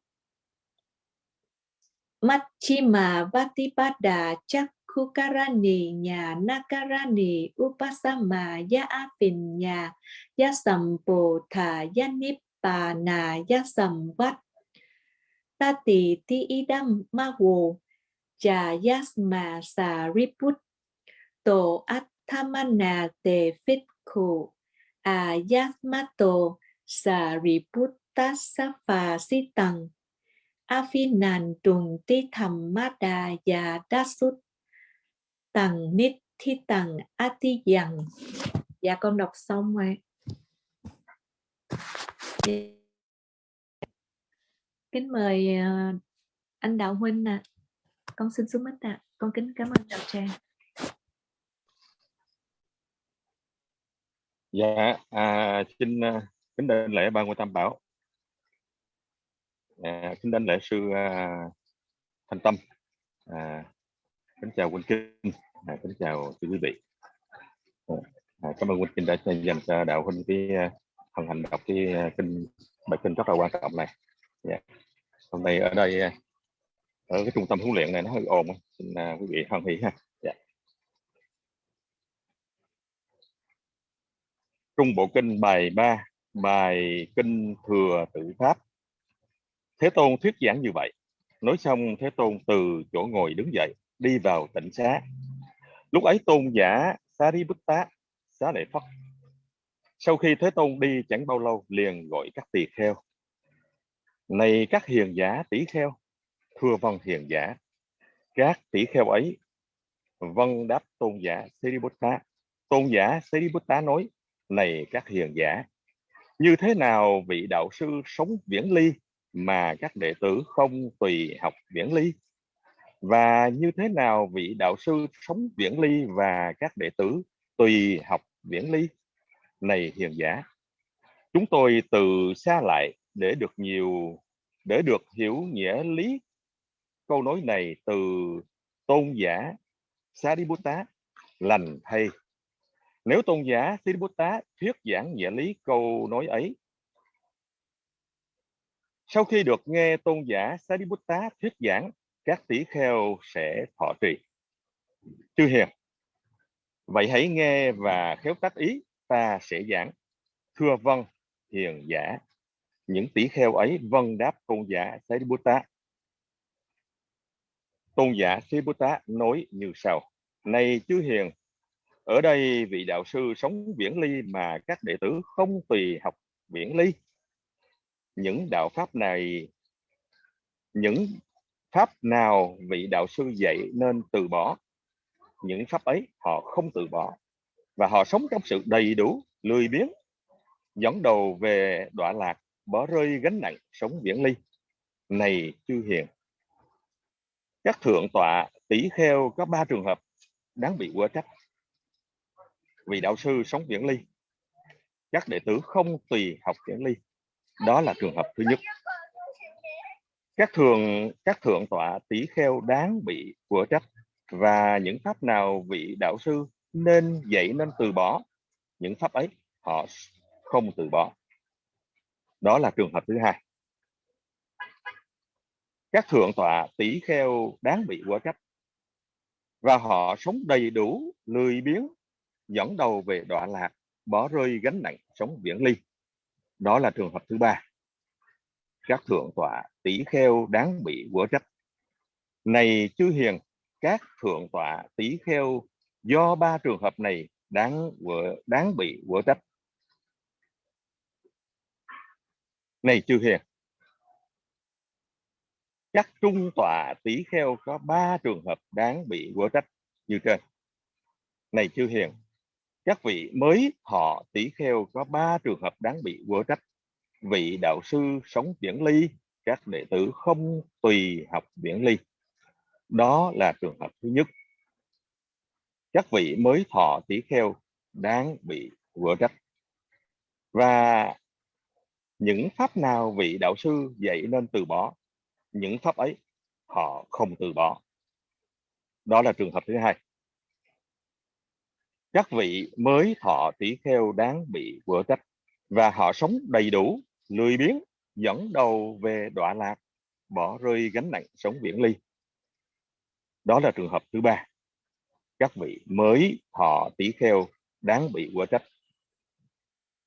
mắt chi mà vatipada chắc Khukarani nhà Nakarani Upasama Ya Afin nhà Ya Sampo Ya nippana Ya Samvat Tati Ti Idam Mawo Cha Yasma Sariput To Athamana Te Fit ayasmato ayatmato sariputtasapha sitang afinan trùng ti thầm mada và sút tầng nít thi tầng ti dần dạ con đọc xong rồi. Kính mời ờ, anh đạo huynh nè con xin xuống mít ạ con kính cảm ơn đạo tràng dạ à, xin à, kính đảnh lễ ba ngôi tam bảo. À, kính đảnh lễ sư à, thành tâm. À, kính chào quân Kinh à, kính chào quý vị. À, à cảm ơn quân Kinh đã dành cho đạo huynh cái à, phần hành đọc cái kinh bài kinh rất là quan trọng này. Dạ. hôm nay ở đây ở cái trung tâm huấn luyện này nó hơi ồn xin uh, quý vị hoan hỷ ha. Dạ. trung bộ kinh bài 3 bài kinh thừa tự pháp thế tôn thuyết giảng như vậy nói xong thế tôn từ chỗ ngồi đứng dậy đi vào tỉnh xá lúc ấy tôn giả Sariputta xá lợi Phất sau khi thế tôn đi chẳng bao lâu liền gọi các tỳ kheo này các hiền giả tỷ kheo thưa văn hiền giả, các tỷ kheo ấy vâng đáp tôn giả Sariputta tôn giả Sariputta nói, này các hiền giả, như thế nào vị đạo sư sống viễn ly mà các đệ tử không tùy học viễn ly? Và như thế nào vị đạo sư sống viễn ly và các đệ tử tùy học viễn ly? Này hiền giả, chúng tôi từ xa lại để được nhiều, để được hiểu nghĩa lý câu nói này từ tôn giả Sariputta, lành thay nếu tôn giả Sariputta thuyết giảng giả lý câu nói ấy, sau khi được nghe tôn giả Sariputta thuyết giảng, các tỷ kheo sẽ thọ trì. Chư hiền, vậy hãy nghe và khéo tác ý, ta sẽ giảng. Thưa vâng hiền giả, những tỷ kheo ấy vâng đáp tôn giả Sariputta tôn giả Sariputta nói như sau, này chư hiền, ở đây vị đạo sư sống viễn ly mà các đệ tử không tùy học viễn ly. Những đạo pháp này, những pháp nào vị đạo sư dạy nên từ bỏ? Những pháp ấy họ không từ bỏ và họ sống trong sự đầy đủ, lười biếng, dẫn đầu về đọa lạc, bỏ rơi gánh nặng sống viễn ly. Này chư hiền các thượng tọa tỷ kheo có ba trường hợp đáng bị quở trách. Vì đạo sư sống viễn ly, các đệ tử không tùy học viễn ly. Đó là trường hợp thứ nhất. Các thường, các thượng tọa tỷ kheo đáng bị của trách và những pháp nào vị đạo sư nên dạy nên từ bỏ, những pháp ấy họ không từ bỏ. Đó là trường hợp thứ hai các thượng tọa tỷ kheo đáng bị quả trách. Và họ sống đầy đủ lười biếng dẫn đầu về đọa lạc bỏ rơi gánh nặng sống viễn ly. Đó là trường hợp thứ ba. Các thượng tọa tỷ kheo đáng bị quả trách. Này chư hiền các thượng tọa tỷ kheo do ba trường hợp này đáng quở, đáng bị quả trách. Này chư hiền các trung tọa tỷ kheo có ba trường hợp đáng bị quở trách, như trên. Này chư hiền, các vị mới thọ tỷ kheo có ba trường hợp đáng bị quở trách. Vị đạo sư sống viễn ly, các đệ tử không tùy học viễn ly. Đó là trường hợp thứ nhất. Các vị mới thọ tỷ kheo đáng bị quở trách. Và những pháp nào vị đạo sư dạy nên từ bỏ? Những pháp ấy, họ không từ bỏ. Đó là trường hợp thứ hai. Các vị mới thọ tỷ kheo đáng bị vỡ trách và họ sống đầy đủ, lười biếng, dẫn đầu về đọa lạc, bỏ rơi gánh nặng sống viễn ly. Đó là trường hợp thứ ba. Các vị mới thọ tỷ kheo đáng bị quả trách.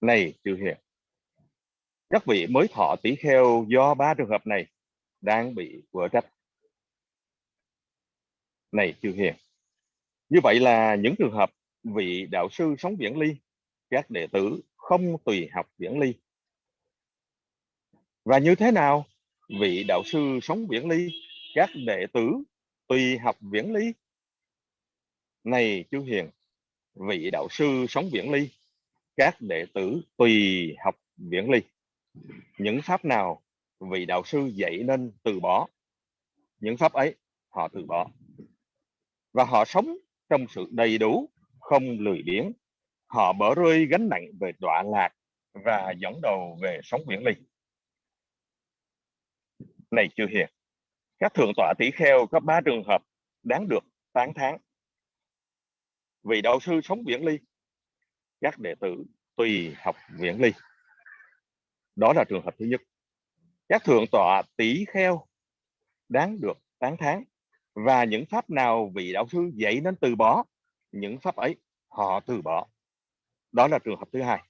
Này chư hiền, các vị mới thọ tỷ kheo do ba trường hợp này đang bị vỡ trách. Này chưa hiền, như vậy là những trường hợp vị đạo sư sống viễn ly, các đệ tử không tùy học viễn ly. Và như thế nào vị đạo sư sống viễn ly, các đệ tử tùy học viễn ly? Này chưa hiền, vị đạo sư sống viễn ly, các đệ tử tùy học viễn ly. Những pháp nào vì đạo sư dạy nên từ bỏ những pháp ấy, họ từ bỏ. Và họ sống trong sự đầy đủ, không lười biếng. Họ bỏ rơi gánh nặng về đọa lạc và dẫn đầu về sống viễn ly này chưa hiền, các thượng tọa tỷ kheo có ba trường hợp đáng được tán thán. Vì đạo sư sống viễn ly các đệ tử tùy học viễn ly đó là trường hợp thứ nhất các thượng tọa tỷ kheo, đáng được tán thán. Và những pháp nào vị đạo sư dạy nên từ bỏ, những pháp ấy họ từ bỏ. Đó là trường hợp thứ hai.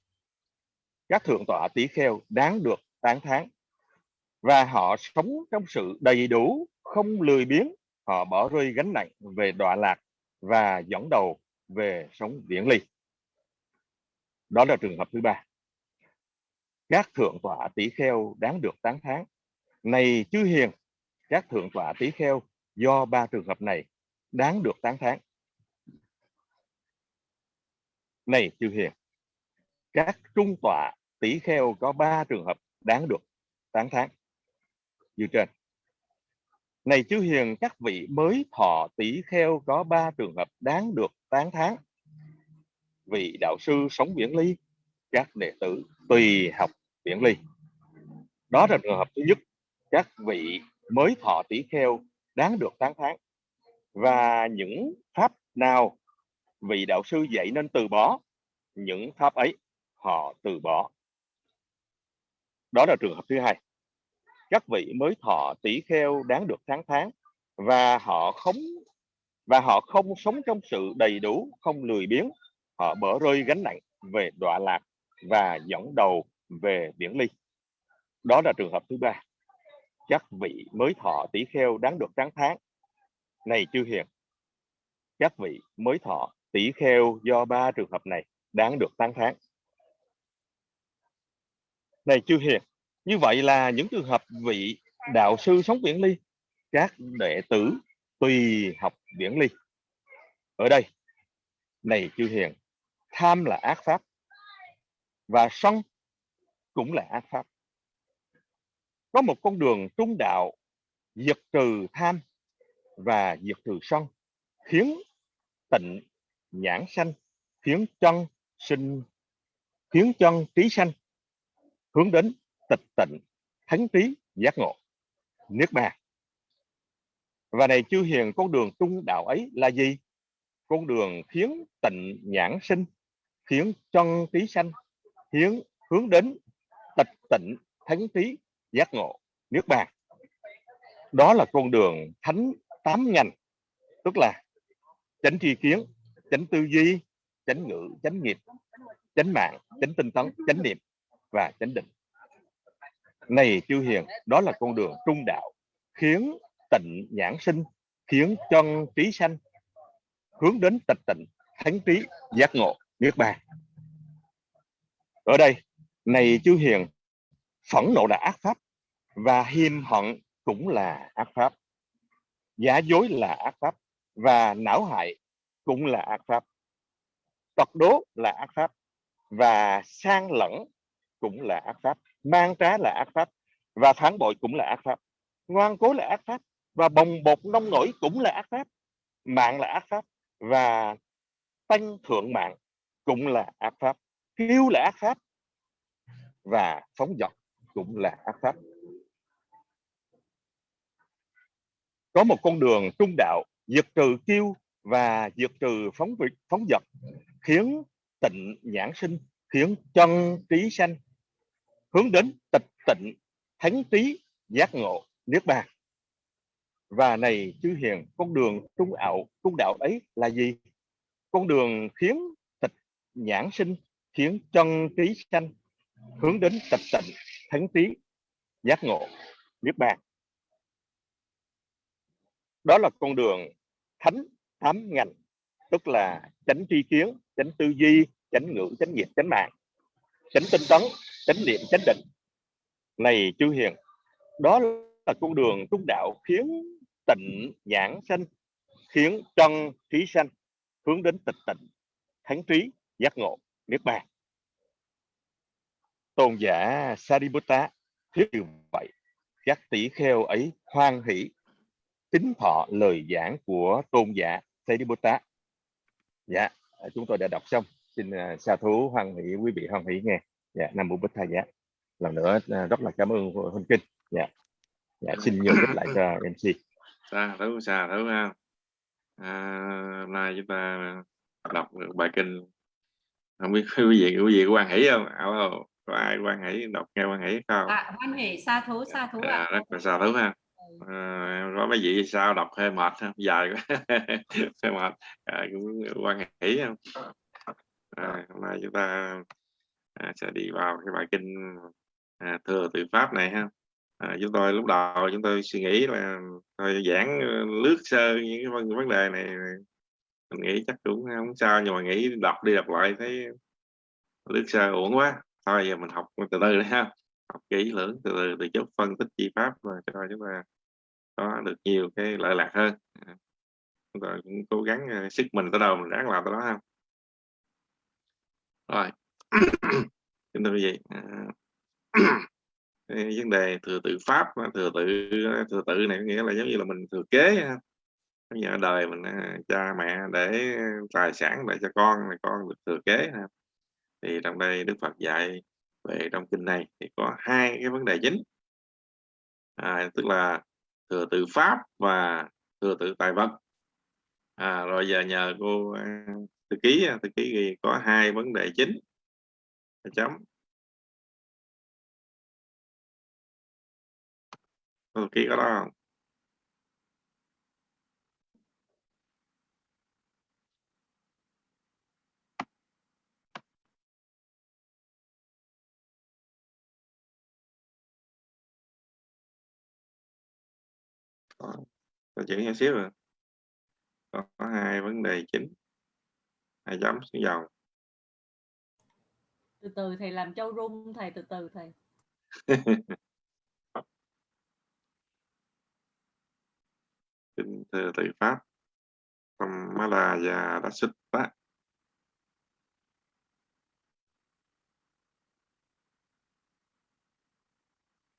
Các thượng tọa tỷ kheo đáng được tán thán. Và họ sống trong sự đầy đủ, không lười biếng. Họ bỏ rơi gánh nặng về đọa lạc và dẫn đầu về sống viễn ly. Đó là trường hợp thứ ba các thượng tọa tỷ kheo đáng được tán thán. Này chư hiền, các thượng tọa tỷ kheo, do ba trường hợp này đáng được tán thán. Này chư hiền, các trung tọa tỷ kheo có ba trường hợp đáng được tán thán. Như trên. Này chư hiền, các vị mới thọ tỷ kheo có ba trường hợp đáng được tán thán. Vị đạo sư sống viễn ly, các đệ tử tùy học viễn ly. Đó là trường hợp thứ nhất các vị mới thọ tỷ kheo đáng được tán thán. Và những pháp nào vị đạo sư dạy nên từ bỏ, những pháp ấy họ từ bỏ. Đó là trường hợp thứ hai. Các vị mới thọ tỷ kheo đáng được tán thán và họ không, và họ không sống trong sự đầy đủ, không lười biếng. Họ bỏ rơi gánh nặng về đọa lạc và dẫn đầu về biển ly. Đó là trường hợp thứ ba. Các vị mới thọ tỷ kheo đáng được tán thán này chư hiền các vị mới thọ tỷ kheo do ba trường hợp này đáng được tán thán này chư hiền, như vậy là những trường hợp vị đạo sư sống viễn ly, các đệ tử tùy học viễn ly. Ở đây, này chư hiền, tham là ác pháp và sân cũng là ác pháp. Có một con đường trung đạo, diệt trừ tham và diệt trừ sân, khiến tịnh nhãn sanh, khiến chân sinh, khiến chân trí sanh, hướng đến tịch tịnh, thánh trí, giác ngộ. Niết bàn. Và này chư hiền, con đường trung đạo ấy là gì? Con đường khiến tịnh nhãn sinh, khiến chân trí sanh, khiến hướng đến tịch tịnh thánh trí, giác ngộ, niết bàn. Đó là con đường thánh tám ngành, tức là chánh tri kiến, chánh tư duy, chánh ngữ, chánh nghiệp, chánh mạng, chánh tinh tấn, chánh niệm và chánh định. Này chư hiền, đó là con đường trung đạo, khiến tịnh nhãn sinh, khiến chân trí sanh, hướng đến tịch tịnh, thánh trí, giác ngộ, niết bàn. Ở đây này chư hiền phẫn nộ là ác pháp và hiềm hận cũng là ác pháp giả dối là ác pháp và não hại cũng là ác pháp tật đố là ác pháp và sang lẫn cũng là ác pháp mang trá là ác pháp và phản bội cũng là ác pháp ngoan cố là ác pháp và bồng bột nông nổi cũng là ác pháp mạng là ác pháp và tăng thượng mạng cũng là ác pháp kiêu là ác pháp và phóng dật cũng là ác pháp. Có một con đường trung đạo diệt trừ kiêu và diệt trừ phóng việc phóng dật khiến tịnh nhãn sinh, khiến chân trí sanh, hướng đến tịch tịnh, thánh trí, giác ngộ, niết bàn. Và này, chư hiền, con đường trung ảo, trung đạo ấy là gì? Con đường khiến tịch nhãn sinh, khiến chân trí sanh hướng đến tịch tịnh thánh trí giác ngộ, niết bàn. Đó là con đường thánh thám ngành, tức là chánh tri kiến, chánh tư duy, chánh ngữ, chánh nghiệp, chánh mạng, chánh tinh tấn, chánh niệm, chánh định. Này chư hiền, đó là con đường trung đạo khiến tịnh nhãn sanh, khiến chân trí sanh, hướng đến tịch tịnh, thánh trí, giác ngộ, niết bàn tôn giả Sariputta thuyết như vậy các tỷ kheo ấy hoan hỷ tính thọ lời giảng của tôn giả Sariputta. Dạ chúng tôi đã đọc xong. Xin uh, sa thú hoan hỷ quý vị hoan hỷ nghe. Dạ nam mô bích tha giá lần nữa uh, rất là cảm ơn huynh kinh. Dạ. Dạ xin nhường đích lại cho mc Sa thú sa thú ha. À, hôm nay chúng ta đọc được bài kinh. Không biết quý vị quý vị có quan hỷ không? Oh, có ai quan hỷ đọc nghe quan hỷ không? À, hoan hỷ sa thú sa thú ạ. À, rất là sao thú ha. À, có mấy vị sao đọc hơi mệt không dài quá. Hơi mệt. À, cũng quan hỷ không à, hôm nay chúng ta à, sẽ đi vào cái bài kinh à, thừa tự pháp này ha. À, chúng tôi lúc đầu chúng tôi suy nghĩ là thôi giảng lướt sơ những cái vấn, vấn đề này mình nghĩ chắc cũng không sao nhưng mà nghĩ đọc đi đọc lại thấy lướt sơ uổng quá thôi, giờ mình học từ từ đấy ha. Học kỹ lưỡng từ từ từ chút phân tích chi pháp và cho chúng ta có được nhiều cái lợi lạc hơn. À. Chúng ta cũng cố gắng à, sức mình tới đâu mình ráng làm tới đó ha. Rồi. Kính thưa quý vị à, vấn đề thừa tự pháp thừa tự thừa tự này nghĩa là giống như là mình thừa kế ha. Bây giờ đời mình cha mẹ để tài sản để cho con này con được thừa kế ha thì trong đây Đức Phật dạy về trong kinh này thì có hai cái vấn đề chính. À, tức là thừa tự pháp và thừa tự tài vật. À, rồi giờ nhờ cô à, thư ký à, thư ký ghi có hai vấn đề chính. Chấm. Thư ký có đó không? Có, có chữ nhỏ xíu rồi có, có hai vấn đề chính. Hai chấm xuống dòng. Từ từ thầy làm châu rung thầy từ từ thầy. Kinh thừa tự pháp Samala và đã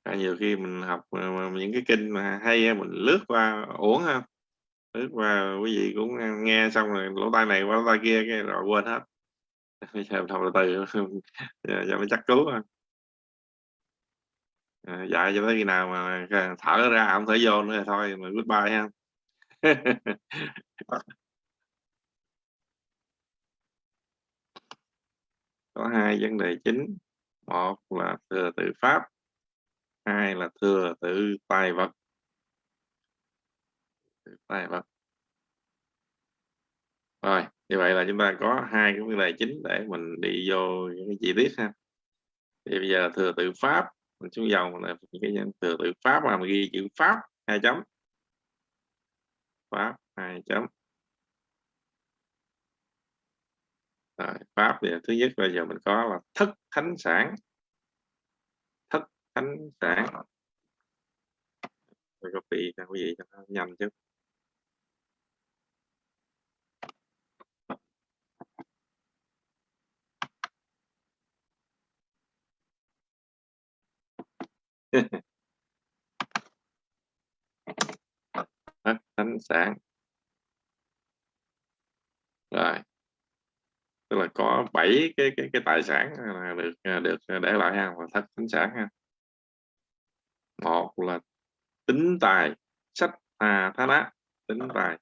à, nhiều khi mình học ờ, những cái kinh mà hay mình lướt qua uổng ha. Lướt qua quý vị cũng ờ, nghe xong rồi lỗ tai này qua lỗ tai kia cái rồi quên hết. Bây giờ học từ từ cho mới chắc cứu à, dạy cho tới khi nào mà thở ra không thể vô nữa thôi mà goodbye ha. Có hai vấn đề chính. Một là thừa tự pháp hai là thừa tự tài vật. Tài vật. Rồi như vậy là chúng ta có hai cái vấn đề chính để mình đi vô những cái chi tiết ha. Thì bây giờ thừa tự pháp. Mình xuống dòng là những cái thừa tự pháp mà mình ghi chữ pháp hai chấm. Pháp hai chấm. Rồi, pháp thì thứ nhất bây giờ mình có là thức thánh sản ánh thánh sản tôi copy cho quý vị cho nó nhanh chứ? Ánh thánh sản rồi. Tức là có bảy cái cái cái tài sản được được để lại ha và thất thánh sản ha một là tính tài sách à thá đá tính tài.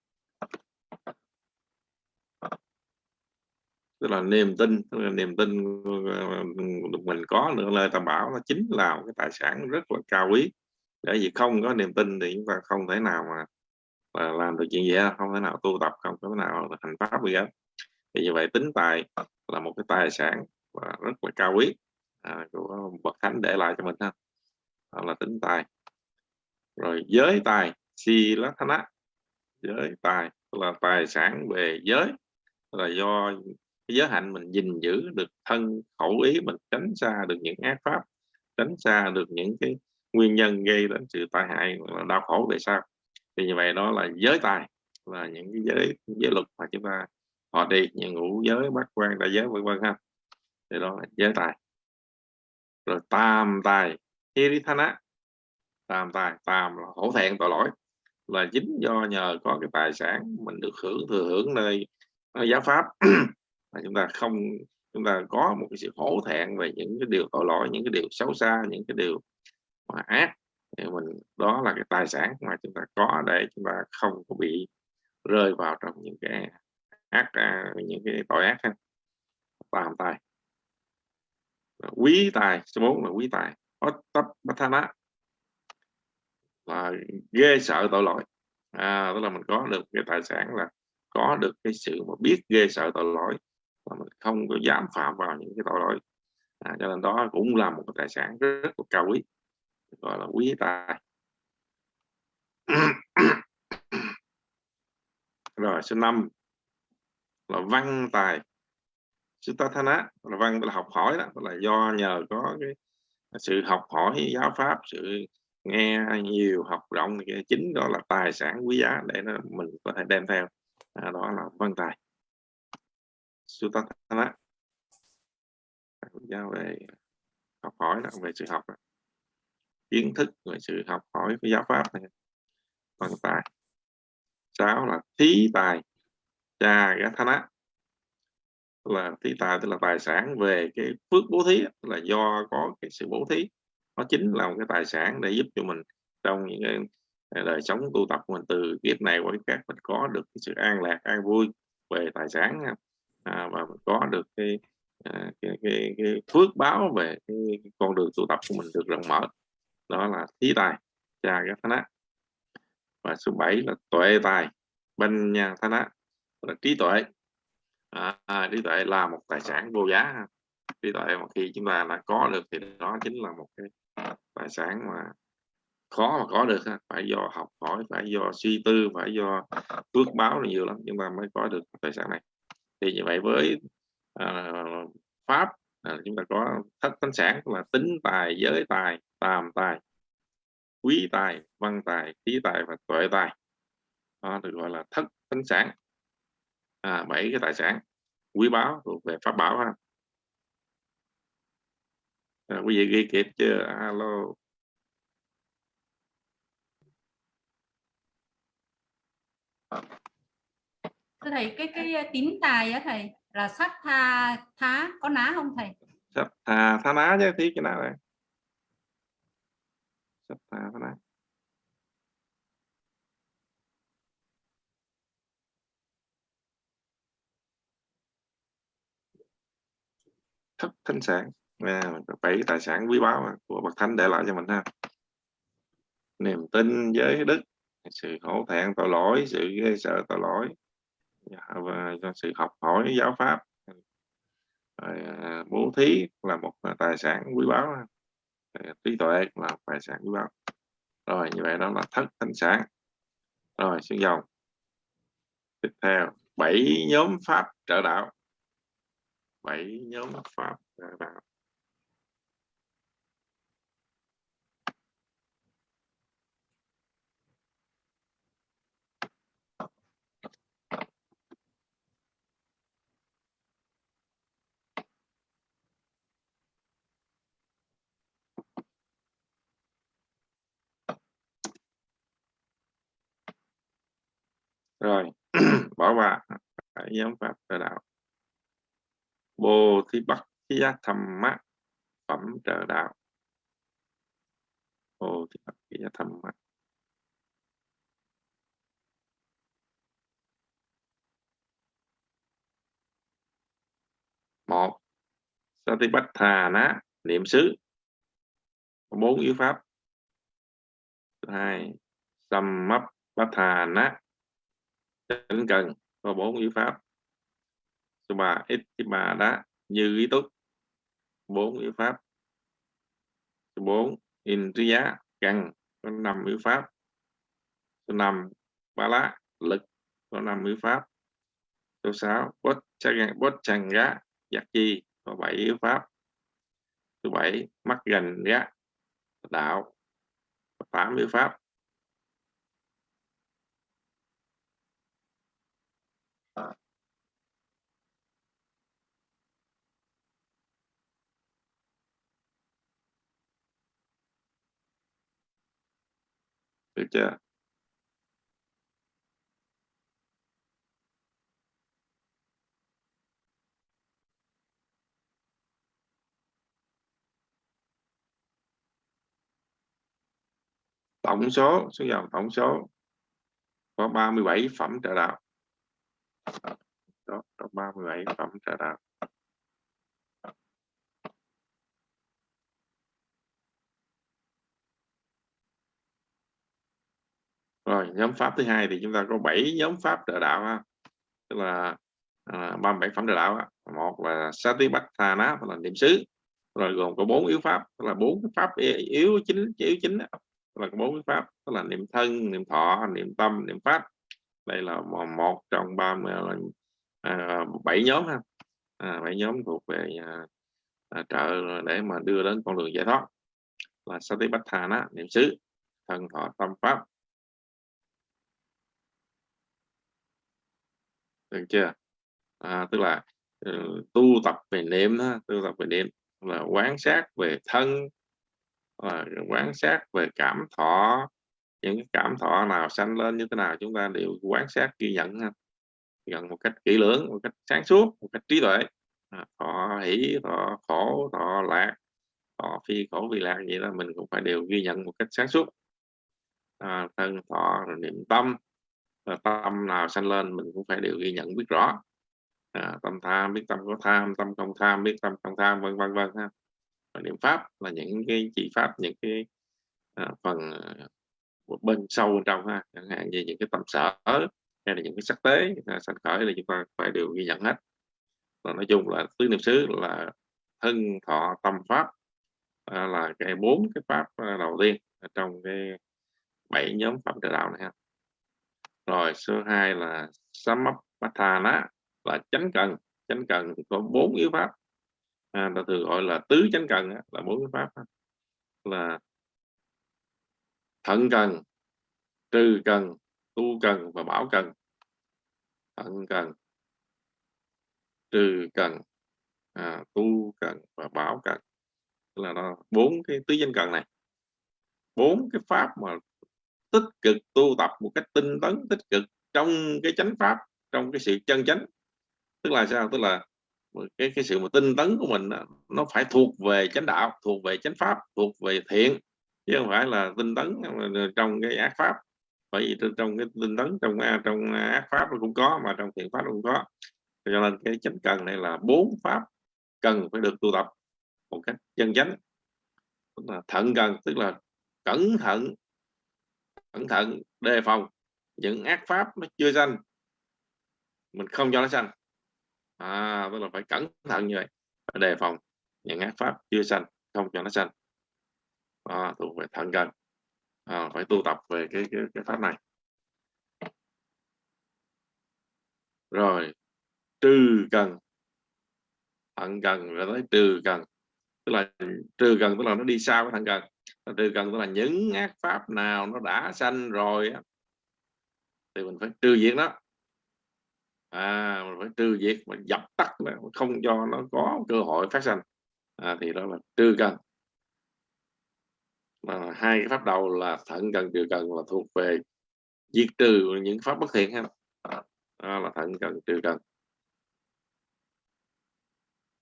Tức là niềm tin tức là niềm tin ờ, mình có nữa lời tam bảo nó chính là một cái tài sản rất là cao quý. Bởi vì không có niềm tin thì chúng ta không thể nào mà, mà làm được chuyện gì không thể nào tu tập không thể nào thành pháp gì hết. Thì như vậy tính tài là một cái tài sản và rất là cao quý à, của bậc thánh để lại cho mình ha đó là tính tài. Rồi giới tài si lá thana giới tài là tài sản về giới. Là do cái giới hạnh mình gìn giữ được thân khẩu ý, mình tránh xa được những ác pháp, tránh xa được những cái nguyên nhân gây đến sự tai hại là đau khổ về sau. Thì như vậy đó là giới tài, là những cái giới giới luật mà chúng ta, họ đi, những ngũ giới bát quan, đại giới vân vân ha. Thì đó là giới tài. Rồi tam tài hirithana tam tài, tam là hổ thẹn, tội lỗi. Là chính do nhờ có cái tài sản mình được hưởng, thừa hưởng nơi nơi giáo pháp. Mà chúng ta không, chúng ta có một cái sự hổ thẹn về những cái điều tội lỗi, những cái điều xấu xa, những cái điều mà ác. Thì mình, đó là cái tài sản mà chúng ta có để chúng ta không có bị rơi vào trong những cái ác à, những cái tội ác ha. Tam tài. Quý tài, số 4 là quý tài. Ottapathana là ghê sợ tội lỗi. À, tức là mình có được cái tài sản là có được cái sự mà biết ghê sợ tội lỗi và mình không có dám phạm vào những cái tội lỗi. À, cho nên đó cũng là một cái tài sản rất, rất là cao quý gọi là quý tài. Rồi số 5 là văn tài. Sutathana là văn là học hỏi đó là do nhờ có cái sự học hỏi giáo pháp sự nghe nhiều học rộng thì chính đó là tài sản quý giá để nó mình có thể đem theo. À, đó là văn tài. Sutathana Giao về học hỏi đó, về sự học đó. kiến thức về sự học hỏi với giáo pháp này. Văn tài. Sáu là thí tài. Cha gathana là thí tài tức là tài sản về cái phước bố thí là do có cái sự bố thí. Nó chính là một cái tài sản để giúp cho mình trong những cái à, đời sống tu tập của mình. Từ kiếp này qua kiếp khác mình có được cái sự an lạc an vui về tài sản à, và mình có được cái, à, cái, cái, cái phước báo về cái, cái con đường tu tập của mình được rộng mở. Đó là thí tài cha cái thánh và số 7 là tuệ tài bên nhà thánh là trí tuệ à, trí tuệ là một tài sản vô giá trí tuệ mà khi chúng ta đã có được thì đó chính là một cái tài sản mà khó mà có được phải do học hỏi phải do suy tư phải do phước báo nhiều lắm chúng ta mới có được tài sản này. Thì như vậy với uh, pháp uh, chúng ta có thất tánh sản là tính tài giới tài tàm tài quý tài văn tài trí tài và tuệ tài. Đó được gọi là thất tánh sản à, bảy cái tài sản quý báu thuộc về pháp bảo ha. À, quý vị ghi kịp chưa alo. Thưa thầy cái cái tín tài á thầy là sát tha thá có ná không thầy? Sát tha thá ná chứ tí cái nào này. Sát tha thá ná thất thánh sản. À, bảy tài sản quý báu của bậc thánh để lại cho mình ha. Niềm tin giới đức sự khổ thẹn tội lỗi sự ghê sợ tội lỗi. Dạ, và sự học hỏi giáo pháp. Rồi, à, bố thí là một tài sản quý báu. Trí tuệ là tài sản quý báu. Rồi như vậy đó là thất thánh sản. Rồi xuống dòng tiếp theo bảy nhóm pháp trợ đạo bảy nhóm pháp trợ đạo. Rồi bỏ qua nhóm pháp đạo bồ thi bắc gia thầm mắt phẩm trợ đạo. Bồ thi bắc gia thầm mắt. một Satipatthana niệm xứ. Bốn yếu pháp. Thứ hai Sammappathana chánh cần. Có bốn yếu pháp số ba ít ba đã như ý túc. Bốn yếu pháp. Số bốn indriya cần có năm yếu pháp. Số năm ba lá, lực, có năm yếu pháp. Số sáu, bốt chang bốt chang gá giặc chi, có bảy yếu pháp. Số bảy, mắt gần gá đạo tám yếu pháp. Được chưa? Tổng số số dòng tổng số có 37 phẩm trợ đạo. Đó có 37 phẩm trợ đạo. Rồi nhóm pháp thứ hai thì chúng ta có 7 nhóm pháp trợ đạo ha. tức là à, 37 phẩm trợ đạo ha. một là sati bát tha ná là niệm xứ rồi gồm có bốn yếu pháp tức là bốn pháp yếu chính yếu chính đó. là bốn yếu pháp tức là niệm thân niệm thọ niệm tâm niệm pháp đây là một trong ba à, bảy nhóm ha à, bảy nhóm thuộc về à, à, trợ để mà đưa đến con đường giải thoát là Satipatthana niệm xứ thân thọ tâm pháp được chưa? À, tức là uh, tu tập về niệm đó, tu tập về niệm là quán sát về thân là quán sát về cảm thọ. Những cảm thọ nào sanh lên như thế nào chúng ta đều quan sát ghi nhận ha. Nhận một cách kỹ lưỡng một cách sáng suốt một cách trí tuệ. À, thọ hỷ thọ khổ thọ lạc thọ phi khổ vì lạc vậy đó mình cũng phải đều ghi nhận một cách sáng suốt. À, thân thọ niệm tâm. Ờ, tâm nào sanh lên mình cũng phải đều ghi nhận biết rõ. À, tâm tham biết tâm có tham tâm không tham biết tâm không tham vân vân vân ha. Và niệm pháp là những cái chỉ pháp những cái à, phần một bên sâu bên trong ha. Chẳng hạn như những cái tâm sở hay là những cái sắc tế à, sanh khởi là chúng ta phải đều ghi nhận hết. Và nói chung là tứ niệm xứ là thân thọ tâm pháp à, là cái bốn cái pháp à, đầu tiên trong cái bảy nhóm phẩm trợ đạo này ha rồi số 2 là Samapathana là chánh cần. Chánh cần thì có bốn yếu pháp. À, ta thường gọi là tứ chánh cần là bốn yếu pháp là thận cần trừ cần tu cần và bảo cần. Thận cần trừ cần à, tu cần và bảo cần. Là nó bốn cái tứ danh cần này. Bốn cái pháp mà tích cực tu tập một cách tinh tấn, tích cực trong cái chánh pháp, trong cái sự chân chánh. Tức là sao? Tức là cái cái sự mà tinh tấn của mình nó phải thuộc về chánh đạo, thuộc về chánh pháp, thuộc về thiện, chứ không phải là tinh tấn trong cái ác pháp. Bởi vì trong cái tinh tấn, trong trong ác pháp nó cũng có, mà trong thiện pháp nó cũng có. Cho nên cái chánh cần này là bốn pháp cần phải được tu tập một cách chân chánh. Tức là thận cần, tức là cẩn thận cẩn thận đề phòng những ác pháp nó chưa sanh mình không cho nó sanh. À tức là phải cẩn thận như vậy phải đề phòng những ác pháp chưa sanh không cho nó sanh. À, thuộc về thận cần à, phải tu tập về cái, cái cái pháp này. Rồi trừ cần. Thận cần rồi tới trừ cần. Tức là trừ cần tức là nó đi sau cái thận cần trừ cần tức là những ác pháp nào nó đã sanh rồi á thì mình phải trừ diệt nó à mình phải trừ diệt mình dập tắt không cho nó có cơ hội phát sanh. À, thì đó là trừ cần. Mà hai cái pháp đầu là thận cần trừ cần là thuộc về diệt trừ những pháp bất thiện ha. Đó là thận cần trừ cần.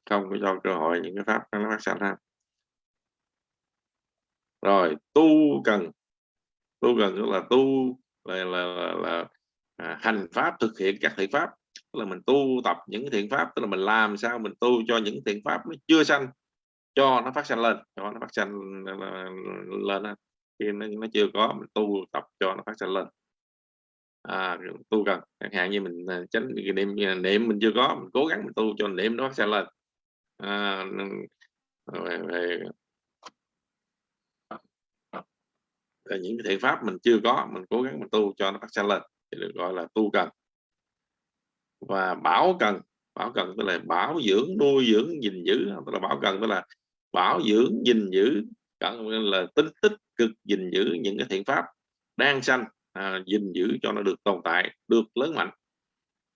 Không có cho cơ hội những cái pháp nó phát sanh ha rồi tu cần. Tu cần tức là tu là là, là, là à, hành pháp thực hiện các thiện pháp. Tức là mình tu tập những thiện pháp tức là mình làm sao mình tu cho những thiện pháp nó chưa sanh cho nó phát sanh lên cho nó phát sanh lên khi nó, nó chưa có mình tu tập cho nó phát sanh lên. À, tu cần. Chẳng hạn như mình à, tránh niệm à, niệm mình chưa có mình cố gắng mình tu cho niệm nó phát sanh lên. À, về, về, là những thiện pháp mình chưa có mình cố gắng mình tu cho nó phát sanh lên thì được gọi là tu cần. Và bảo cần bảo cần tức là bảo dưỡng nuôi dưỡng gìn giữ tức là bảo cần tức là bảo dưỡng gìn giữ cần là tính tích cực gìn giữ những cái thiện pháp đang sanh à, gìn giữ cho nó được tồn tại được lớn mạnh.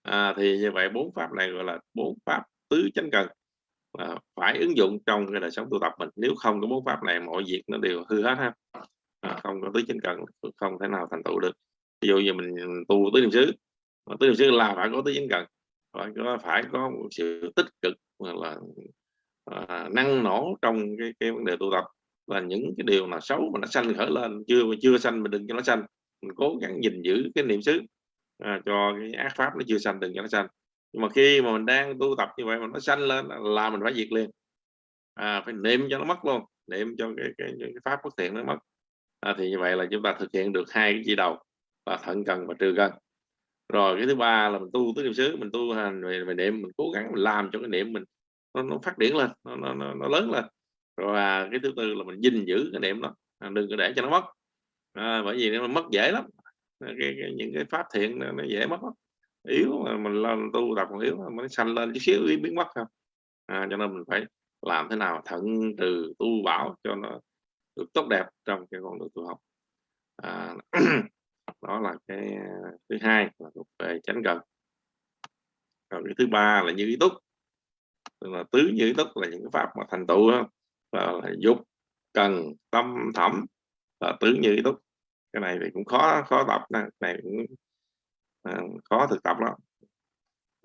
À, thì như vậy bốn pháp này gọi là bốn pháp tứ chánh cần à, phải ứng dụng trong cái đời sống tu tập mình. Nếu không có bốn pháp này mọi việc nó đều hư hết ha à, không có tứ chánh cần không thể nào thành tựu được. Ví dụ như mình tu tứ niệm xứ tứ niệm xứ là phải có tứ chánh cần phải có phải có một sự tích cực là à, năng nổ trong cái, cái vấn đề tu tập. Và những cái điều mà xấu mà nó sanh khởi lên chưa chưa sanh mình đừng cho nó sanh mình cố gắng gìn giữ cái niệm xứ à, cho cái ác pháp nó chưa sanh đừng cho nó sanh. Nhưng mà khi mà mình đang tu tập như vậy mà nó sanh lên là mình phải diệt liền. À, phải niệm cho nó mất luôn niệm cho cái, cái, cái pháp bất thiện nó mất à, thì như vậy là chúng ta thực hiện được hai cái chỉ đầu là thận cần và trừ cần. Rồi cái thứ ba là mình tu tứ niệm xứ mình tu hành về, về niệm mình cố gắng mình làm cho cái niệm mình nó, nó phát triển lên nó, nó, nó, nó lớn lên. Rồi à, cái thứ tư là mình gìn giữ cái niệm đó à, đừng có để cho nó mất. À, bởi vì nó mất dễ lắm cái, cái, những cái pháp thiện nó, nó dễ mất lắm. yếu mà mình lên tu tập còn yếu mà nó sanh lên chút xíu biến mất không à, cho nên mình phải làm thế nào thận từ tu bảo cho nó được tốt đẹp trong cái con đường tu học. À, đó là cái à, thứ hai là thuộc về chánh cần. Còn cái thứ ba là như ý túc. Tức là tứ như ý túc là những cái pháp mà thành tựu là, là dục cần tâm thẩm là tứ như ý túc. Cái này thì cũng khó khó tập này, này cũng à, khó thực tập lắm.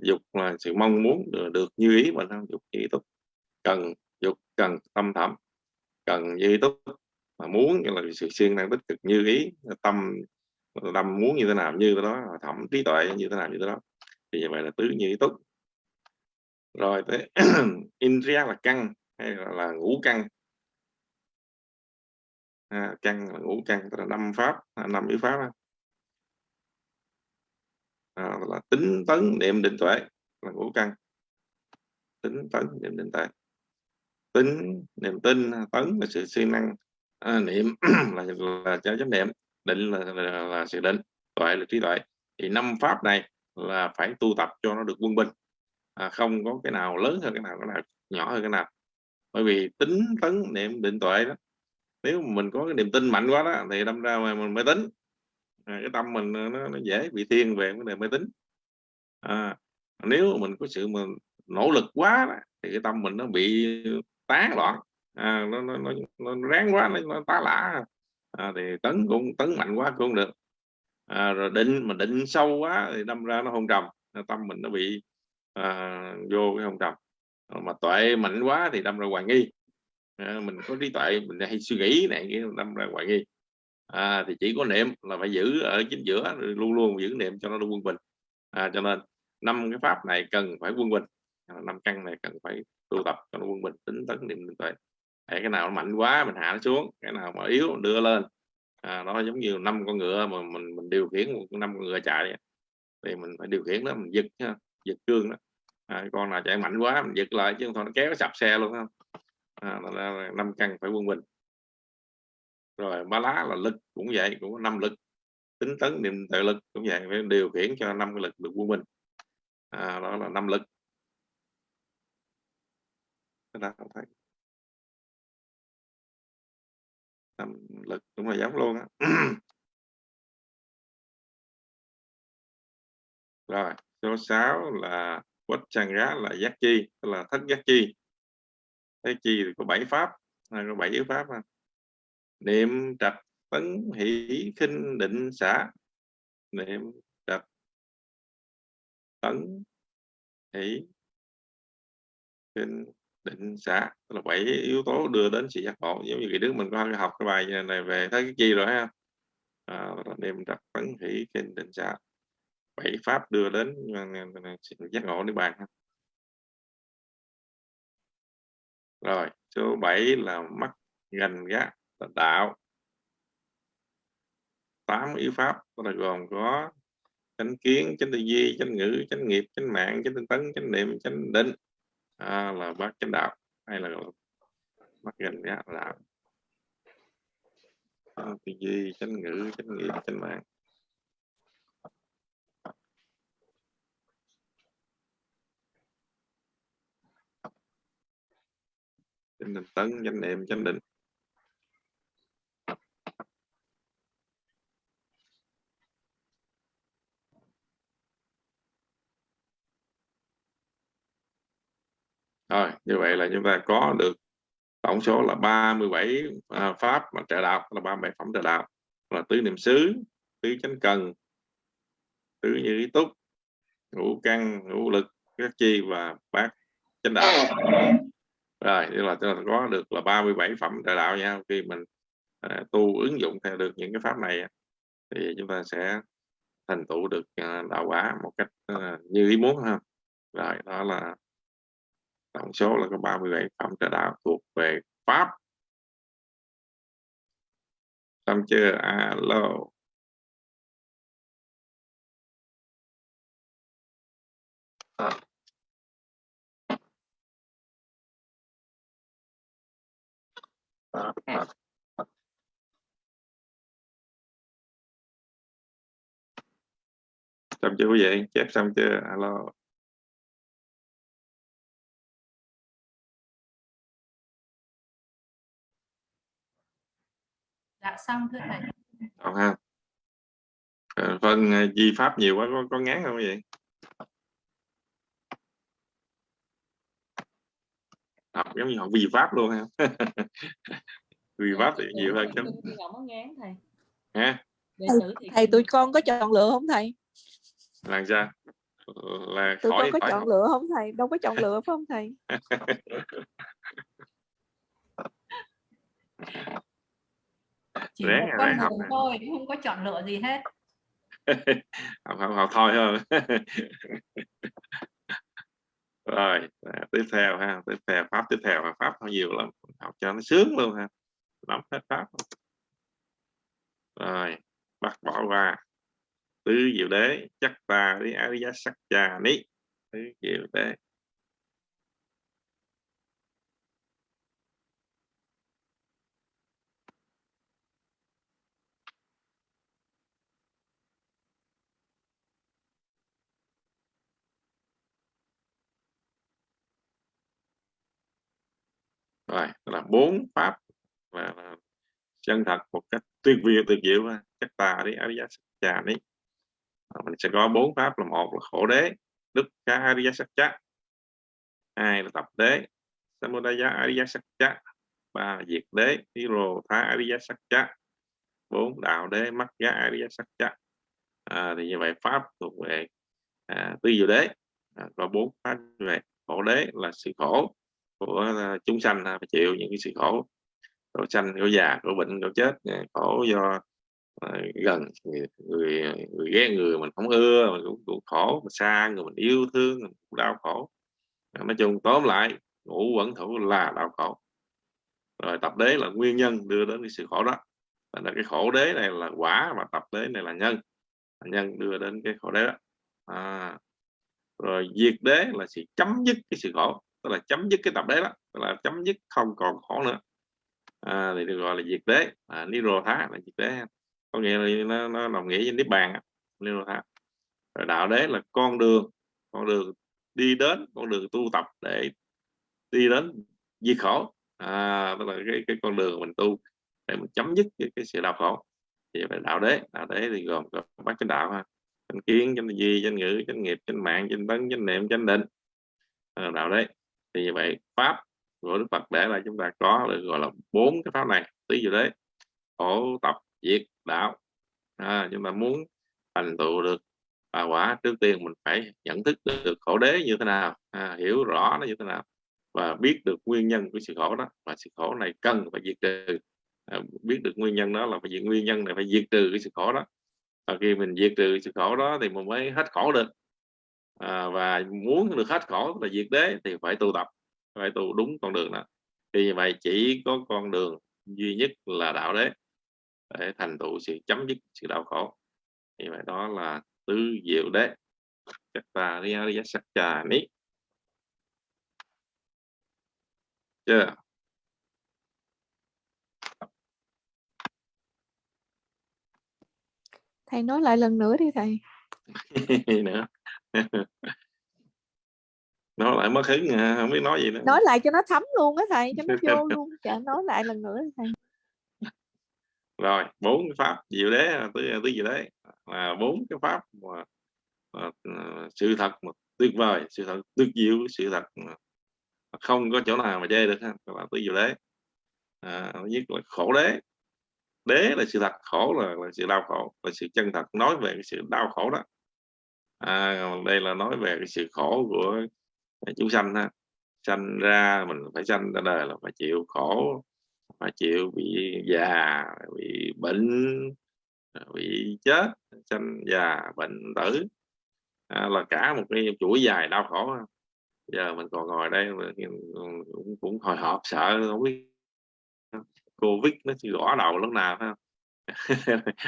Dục là sự mong muốn được, được như ý mình không dục như ý túc. Cần dục cần tâm thẩm. Cần như ý túc mà muốn là sự siêng năng tích cực như ý tâm tâm muốn như thế nào như thế đó thẩm trí tuệ như thế nào như thế đó. Thì như vậy là tứ như ý túc. Rồi tới indriya là căn hay là, là ngũ căn. À, căn là ngũ căn tức là năm pháp à, năm yếu pháp à, là tính tấn niệm định tuệ là ngũ căn. Tính tấn niệm định tuệ. Tính niềm tin tấn là sự siêng năng à, niệm là là cho chánh niệm định là, là, là sự định tuệ là trí tuệ. Thì năm pháp này là phải tu tập cho nó được quân bình. À, không có cái nào lớn hơn cái nào cái nào nhỏ hơn cái nào. Bởi vì tính tấn niệm định tuệ đó nếu mình có cái niềm tin mạnh quá đó thì đâm ra mà mình mới tính. À, cái tâm mình nó, nó dễ bị thiên về vấn đề mới tính à, nếu mình có sự mà nỗ lực quá đó, thì cái tâm mình nó bị tán loạn à, nó, nó, nó, nó ráng quá nó, nó tá lả. À, thì tấn cũng tấn mạnh quá cũng không được. À, rồi định mà định sâu quá thì đâm ra nó không trầm tâm mình nó bị à, vô cái không trầm mà tuệ mạnh quá thì đâm ra hoài nghi. À, mình có trí tuệ mình hay suy nghĩ này kia đâm ra hoài nghi. À, thì chỉ có niệm là phải giữ ở chính giữa luôn luôn giữ niệm cho nó quân bình. À, cho nên năm cái pháp này cần phải quân bình. Năm căn này cần phải tu tập cho nó quân bình tính tấn niệm định tuệ cái nào mạnh quá mình hạ nó xuống cái nào mà yếu đưa lên. À, nó giống như năm con ngựa mà mình mình điều khiển năm con ngựa chạy thì mình phải điều khiển đó mình giật giật cương đó. À, con nào chạy mạnh quá mình giật lại chứ không thôi nó kéo nó sập xe luôn không? À, năm căn phải quân bình. Rồi ba lá là lực cũng vậy cũng có năm lực tính tấn niệm tự lực cũng vậy phải điều khiển cho năm cái lực được quân bình. À, đó là năm lực. Cái đó không thấy. Năm lực cũng là giống luôn á. Rồi, số 6 là quách chàng rá là giác chi là thất giác chi. Thế chi thì có bảy pháp có bảy yếu pháp niệm trạch tấn, hỷ, khinh, định xã niệm trạch tấn, hỷ, khinh định xã là bảy yếu tố đưa đến sự giác ngộ. Giống như cái đứa mình có học cái bài này về thấy cái chi rồi ha à, niệm trạch phấn hỷ trên định xã bảy pháp đưa đến à, à, à, sự giác ngộ niết bàn rồi số 7 là mắt gành gác là đạo. Tám yếu pháp là gồm có chánh kiến chánh tư duy chánh ngữ chánh nghiệp chánh mạng chánh tinh tấn chánh niệm chánh định à, là bác chánh đạo hay là bác gần gác là đạo. Chánh tư duy chánh ngữ chánh nghiệp chánh mạng. Chánh định tấn chánh niệm chánh định. Rồi như vậy là chúng ta có được tổng số là 37 à, pháp mà trợ đạo là 37 phẩm trợ đạo. Là tứ niệm xứ tứ chánh cần tứ như ý túc ngũ căn ngũ lực các chi và bát chánh đạo. Rồi như là chúng ta có được là 37 phẩm trợ đạo nha. Khi mình à, tu ứng dụng theo được những cái pháp này thì chúng ta sẽ thành tựu được à, đạo quả một cách à, như ý muốn ha. Rồi đó là tổng số là có 37 phẩm trợ đạo thuộc về pháp. Xong chưa? Alo. À. À, à. xong chưa quý vị? Chép xong chưa? Alo dạ xong thưa thầy. Còn ha? Ờ, phân ờ, di pháp nhiều quá có, có ngán không vị học giống như học vi pháp luôn ha. Vi pháp thì nhiều hơn chấm không có ngán thầy. Ha thầy, thầy tụi con có chọn lựa không thầy? Là sao? Là tụi khỏi con có chọn lựa không thầy? Đâu có chọn lựa phải không thầy chỉ ráng một con đường thôi không có chọn lựa gì hết. Học học học thôi hơn rồi à, tiếp theo ha tiếp theo pháp tiếp theo pháp nó nhiều lắm học cho nó sướng luôn ha nắm hết pháp rồi bắt bỏ qua. Tứ diệu đế chắc ta đi ariya sắc trà ní tứ diệu đế rồi là bốn pháp là, là chân thật một cách tuyệt vời tuyệt diệu ha. chắc đi ariya sắc mình sẽ có bốn pháp là một là khổ đế đức ca ariya sắc hai là tập đế samudaya ariya sắc ba là diệt đế hiro tha ariya sắc bốn đạo đế mắt giá ariya sắc à, thì như vậy pháp thuộc về à, tư diệu đế. À, có bốn pháp như vậy. Khổ đế là sự khổ của ờ, chúng sanh phải chịu những cái sự khổ khổ sanh khổ già khổ bệnh khổ chết ờ, khổ do ờ, gần người, người người ghét người mình không ưa mình cũng, cũng khổ mà xa người mình yêu thương mình cũng đau khổ. Nói chung tóm lại ngũ quẩn thủ là đau khổ. Rồi tập đế là nguyên nhân đưa đến cái sự khổ đó. Là cái khổ đế này là quả và tập đế này là nhân. Nhân đưa đến cái khổ đế đó. À, rồi diệt đế là sự chấm dứt cái sự khổ tức là chấm dứt cái tập đế đó. Tức là chấm dứt không còn khổ nữa. À, thì được gọi là diệt đế. À, niro thá là diệt đế. Có nghĩa là nó, nó đồng nghĩa với niết bàn niro thá rồi đạo đế là con đường. Con đường đi đến con đường tu tập để đi đến diệt khổ. À, tức là cái, cái con đường mình tu để mình chấm dứt cái, cái sự đau khổ. Thì phải đạo đế. Đạo đế thì gồm có bát chánh đạo ha. Chánh kiến chánh gì, chánh ngữ chánh nghiệp chánh mạng chánh tấn chánh niệm chánh định. À, đạo đế thì như vậy pháp của đức phật để là chúng ta có được gọi là bốn cái pháp này tí dụ đấy khổ tập diệt đạo. À, chúng ta muốn thành tựu được à, quả trước tiên mình phải nhận thức được khổ đế như thế nào à, hiểu rõ nó như thế nào và biết được nguyên nhân của sự khổ đó. Và sự khổ này cần phải diệt trừ. À, biết được nguyên nhân đó là phải diệt nguyên nhân này phải diệt trừ cái sự khổ đó. Và khi mình diệt trừ sự khổ đó thì mình mới hết khổ được à, và muốn được hết khổ là diệt đế thì phải tu tập phải tu đúng con đường đó. Thì như vậy chỉ có con đường duy nhất là đạo đế để thành tựu sự chấm dứt sự đau khổ. Thì vậy đó là tứ diệu đế. Ta riya sắc trà ní chưa? Thầy nói lại lần nữa đi thầy. Nữa nói lại mất hứng à, không biết nói gì nữa. Nói lại cho nó thấm luôn á thầy cho nó vô luôn dạ nói lại lần nữa thầy. Rồi bốn cái pháp diệu đế tứ tứ diệu đế. Là bốn cái pháp mà, mà, mà sự thật mà tuyệt vời sự thật tuyệt diệu sự thật mà không có chỗ nào mà chê được ha là tứ diệu đế. À, nhất là khổ đế. Đế là sự thật khổ là, là sự đau khổ là sự chân thật nói về cái sự đau khổ đó à, đây là nói về cái sự khổ của chúng sanh ha. Sanh ra mình phải sanh ra đời là phải chịu khổ phải chịu bị già bị bệnh bị chết sanh già bệnh tử. À, là cả một cái chuỗi dài đau khổ giờ mình còn ngồi đây cũng, cũng hồi hộp sợ không biết covid nó chỉ gõ đầu lúc nào ha.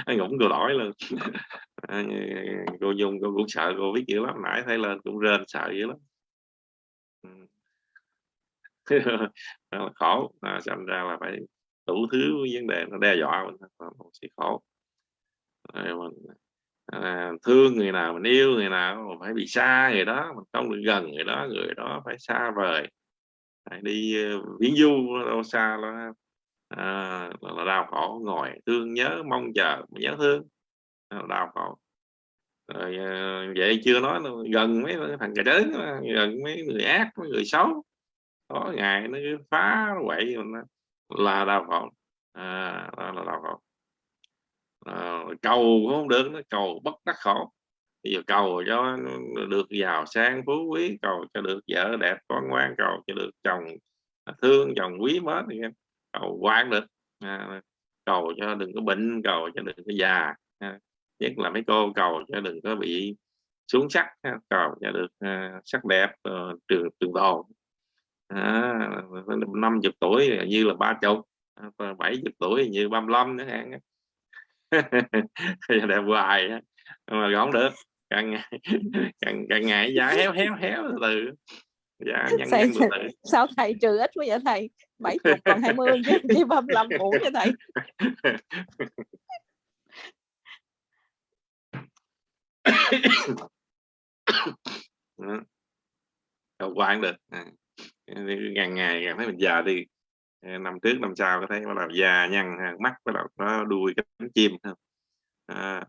Anh cũng cười đổi luôn. Ờ, cô dung cô cũng sợ cô biết dữ lắm nãy thấy lên cũng rên sợ dữ lắm. Ừ. Khổ. À, xem ra là phải đủ thứ vấn đề nó đe dọa mình một sự khổ. Mình à, thương người nào mình yêu người nào mình phải bị xa người đó mình không được gần người đó người đó phải xa vời. Phải đi uh, viễn du đâu xa à, là, à, là đau khổ ngồi thương nhớ mong chờ nhớ thương đào khổ. Rồi ờ, vậy chưa nói gần mấy thằng cà đớn gần mấy người ác mấy người xấu. Có ngày nó phá nó quậy là đào khổ. À, là đào khổ. À, cầu cũng không được nó cầu bất đắc khổ. Bây giờ cầu cho được giàu sang phú quý cầu cho được vợ đẹp con ngoan cầu cho được chồng à, thương chồng quý mến cầu quan được. À, cầu cho đừng có bệnh cầu cho đừng có già. À, nhất là mấy cô cầu cho đừng có bị xuống sắc cầu cho được uh, sắc đẹp uh, trường trường tồn năm chục tuổi như là ba chục bảy chục tuổi như ba mươi lăm nữa hạn đẹp hoài mà không được càng ngày càng, càng ngày giá héo héo héo từ dạ nhân, thầy, nhân từ từ. sao thầy trừ ít quá vậy thầy? Bảy chục còn hai mươi chứ chỉ ba mươi lăm ổn cho thầy đâu quan được. À. ngày ngày cảm thấy mình già đi. Ờ, năm trước năm sau có thấy bắt đầu già nhăn à, mắt bắt đầu nó đuôi cánh chim à,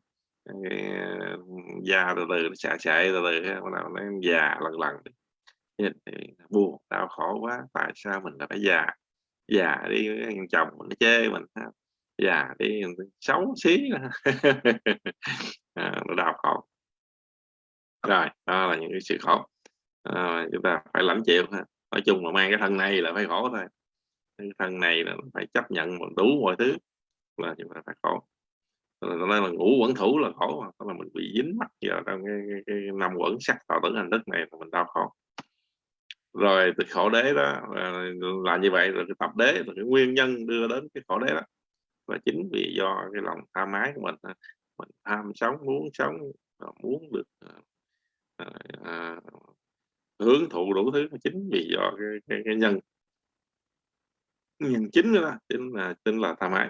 già từ từ xả chạy từ từ bắt đầu nó già lần lần buồn đau khổ quá tại sao mình lại phải già? Già đi chồng mình nó chê mình Dạ, già đi xấu xí à, nó đau khổ. Rồi đó là những cái sự khổ. À, chúng ta phải lãnh chịu ha. Nói chung là mang cái thân này là phải khổ thôi. Cái thân này là phải chấp nhận đủ mọi thứ là chúng ta phải khổ. Nói là ngủ quẩn thủ là khổ mà. Là mình bị dính mắc vào trong cái, cái, cái năm quẩn sắc tạo tử hành thức này là mình đau khổ. Rồi từ khổ đế đó là, là như vậy rồi cái tập đế là cái nguyên nhân đưa đến cái khổ đế đó và chính vì do cái lòng tham ái của mình ờ, mình tham sống muốn sống ờ, muốn được ờ, à, à, hướng thụ đủ thứ chính vì do cái, cái, cái nhân. Nhân chính đó chính là chính là tham ái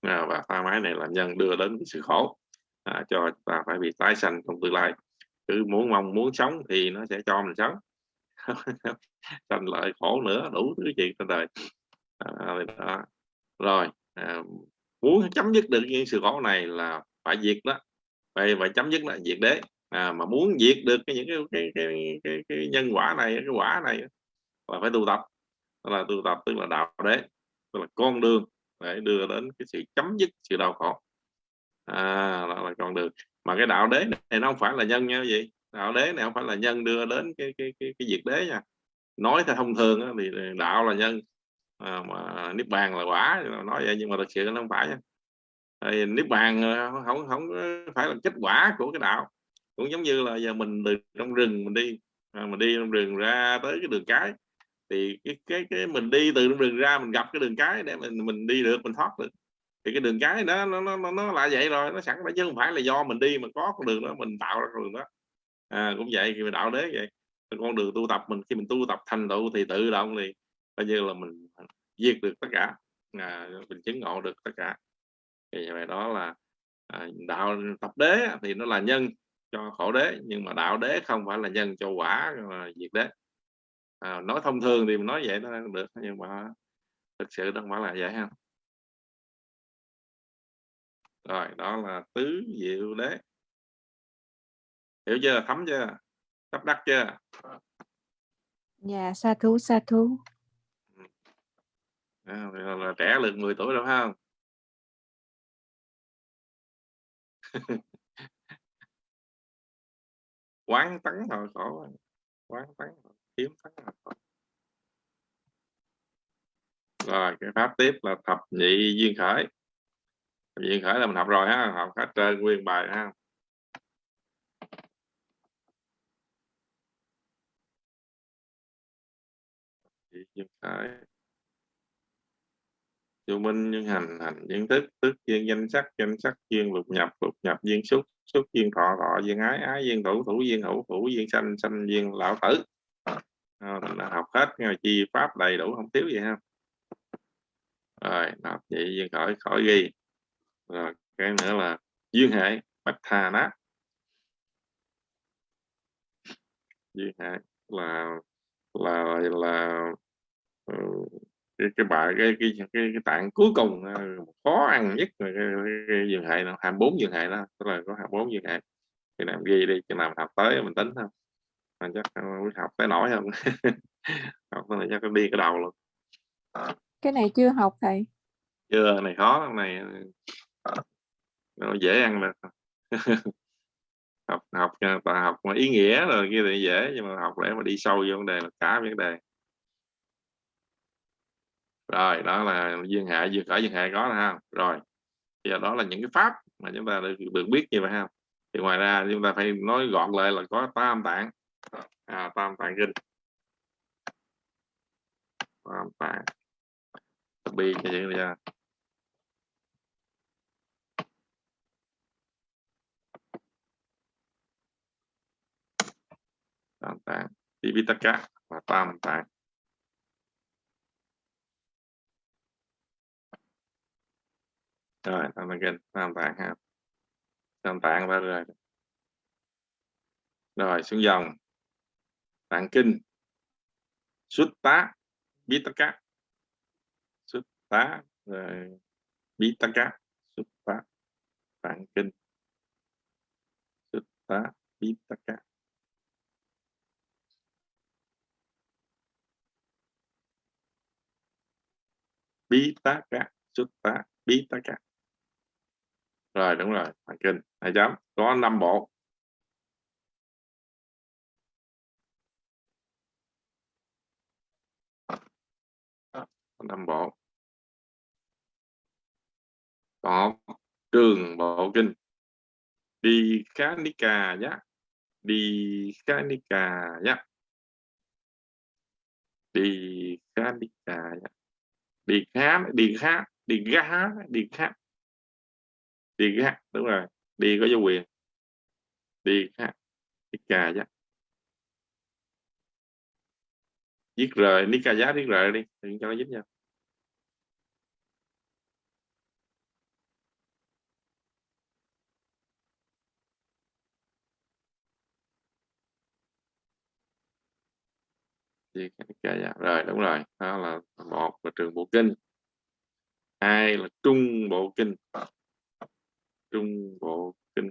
à, và tham ái này là nhân đưa đến sự khổ à, cho ta phải bị tái sanh trong tương lai. Cứ muốn mong muốn sống thì nó sẽ cho mình sống. Sanh lợi khổ nữa đủ thứ chuyện trên đời. À, đó. rồi à, muốn chấm dứt được những sự khổ này là phải diệt đó. Phải phải chấm dứt là diệt đế. À, mà muốn diệt được cái những cái cái, cái, cái, cái nhân quả này cái quả này là phải tu tập. Đó là tu tập tức là đạo đế tức là con đường để đưa đến cái sự chấm dứt sự đau khổ. À, đó là con đường mà cái đạo đế này nó không phải là nhân nha gì đạo đế này không phải là nhân đưa đến cái cái cái, cái diệt đế nha. Nói theo thông thường đó, thì đạo là nhân à, mà niết bàn là quả nói vậy nhưng mà thực sự nó không phải thì niết bàn ờ, không không phải là kết quả của cái đạo. Cũng giống như là giờ mình từ trong rừng mình đi à, mình đi trong rừng ra tới cái đường cái thì cái cái cái mình đi từ trong rừng ra mình gặp cái đường cái để mình mình đi được mình thoát được. Thì cái đường cái đó nó nó nó là vậy rồi nó sẵn đó chứ không phải là do mình đi mà có con đường đó mình tạo ra con đường đó. À, cũng vậy khi mà đạo đế vậy con đường tu tập mình khi mình tu tập thành tựu thì tự động thì coi như là mình diệt được tất cả. À, mình chứng ngộ được tất cả. Thì vậy đó là à, đạo tập đế thì nó là nhân cho khổ đế nhưng mà đạo đế không phải là nhân cho quả mà diệt đế. À, nói thông thường thì mình nói vậy nó được nhưng mà thực sự không phải là vậy ha. Rồi đó là tứ diệu đế. Hiểu chưa? Thấm chưa? Sắp đắc chưa? Dạ sa thú sa thú à, là, là trẻ được 10 tuổi đâu không? Quán tấn hồi khổ quán tấn kiếm tấn hồi khổ. Rồi cái pháp tiếp là thập nhị duyên khởi. Duyên khởi là mình học rồi ha học hết trên nguyên bài ha. Duyên khởi vô minh nhân hành hành duyên thức tức duyên danh sắc danh sắc duyên lục nhập lục nhập duyên xúc xúc duyên thọ thọ duyên ái ái duyên thủ thủ duyên hữu thủ duyên sanh sanh duyên lão tử. À, à mình đã học hết nghe chi pháp đầy đủ không thiếu gì ha. Rồi đọc vậy duyên khỏi khỏi ghi. Rồi cái nữa là duyên hệ bạch thà nát duyên hệ là là là là cái cái bài cái cái cái, cái tạng cuối cùng khó ăn nhất là cái, cái hệ nó hai bốn duyên hệ đó tức là có hai bốn duyên hệ. Thì làm ghi đi cho làm học tới mình tính không mà chắc học tới nổi không? Học tới này chắc đi cái đầu luôn. Cái này chưa học thầy. Chưa này khó này nó dễ ăn được. Học học học mà ý nghĩa rồi kia thì dễ nhưng mà học để mà đi sâu vô vấn đề là cả vấn đề rồi đó là duyên hệ duyên khởi duyên hệ có ha. Rồi bây giờ đó là những cái pháp mà chúng ta được, được biết như vậy ha. Thì ngoài ra chúng ta phải nói gọn lại là có tam tạng. À, tam tạng kinh. Tam tạng. Bi cho vậy ra tam tạng. Tipitaka và tam tạng. Rồi tam tạng kinh tam tạng ha. Tam tạng ba rồi. Rồi, xuống dòng. Tạng kinh. Xuất tá Pitaka xuất tá, rồi Pitaka xuất tá tạng kinh. Xuất tá Pitaka bí tá cả xuất tá, bí tá cả rồi, đúng rồi, hoàng kinh hai chấm có năm bộ. Năm bộ. Có trường bộ kinh. Đi khá ni cà nhá. Đi khá ni cà nhá. Đi khá ni cà nhá. Đi khá đi khá, đi gá, đi khá đi gá đúng rồi. Đi có dấu quyền. Đi khá đi cà giá giết rời, đi cà giá giết rời đi đừng cho nó dính nhau. Gì cái dạ. rồi đúng rồi. Đó là một là trường bộ kinh. Hai là trung bộ kinh trung bộ kinh.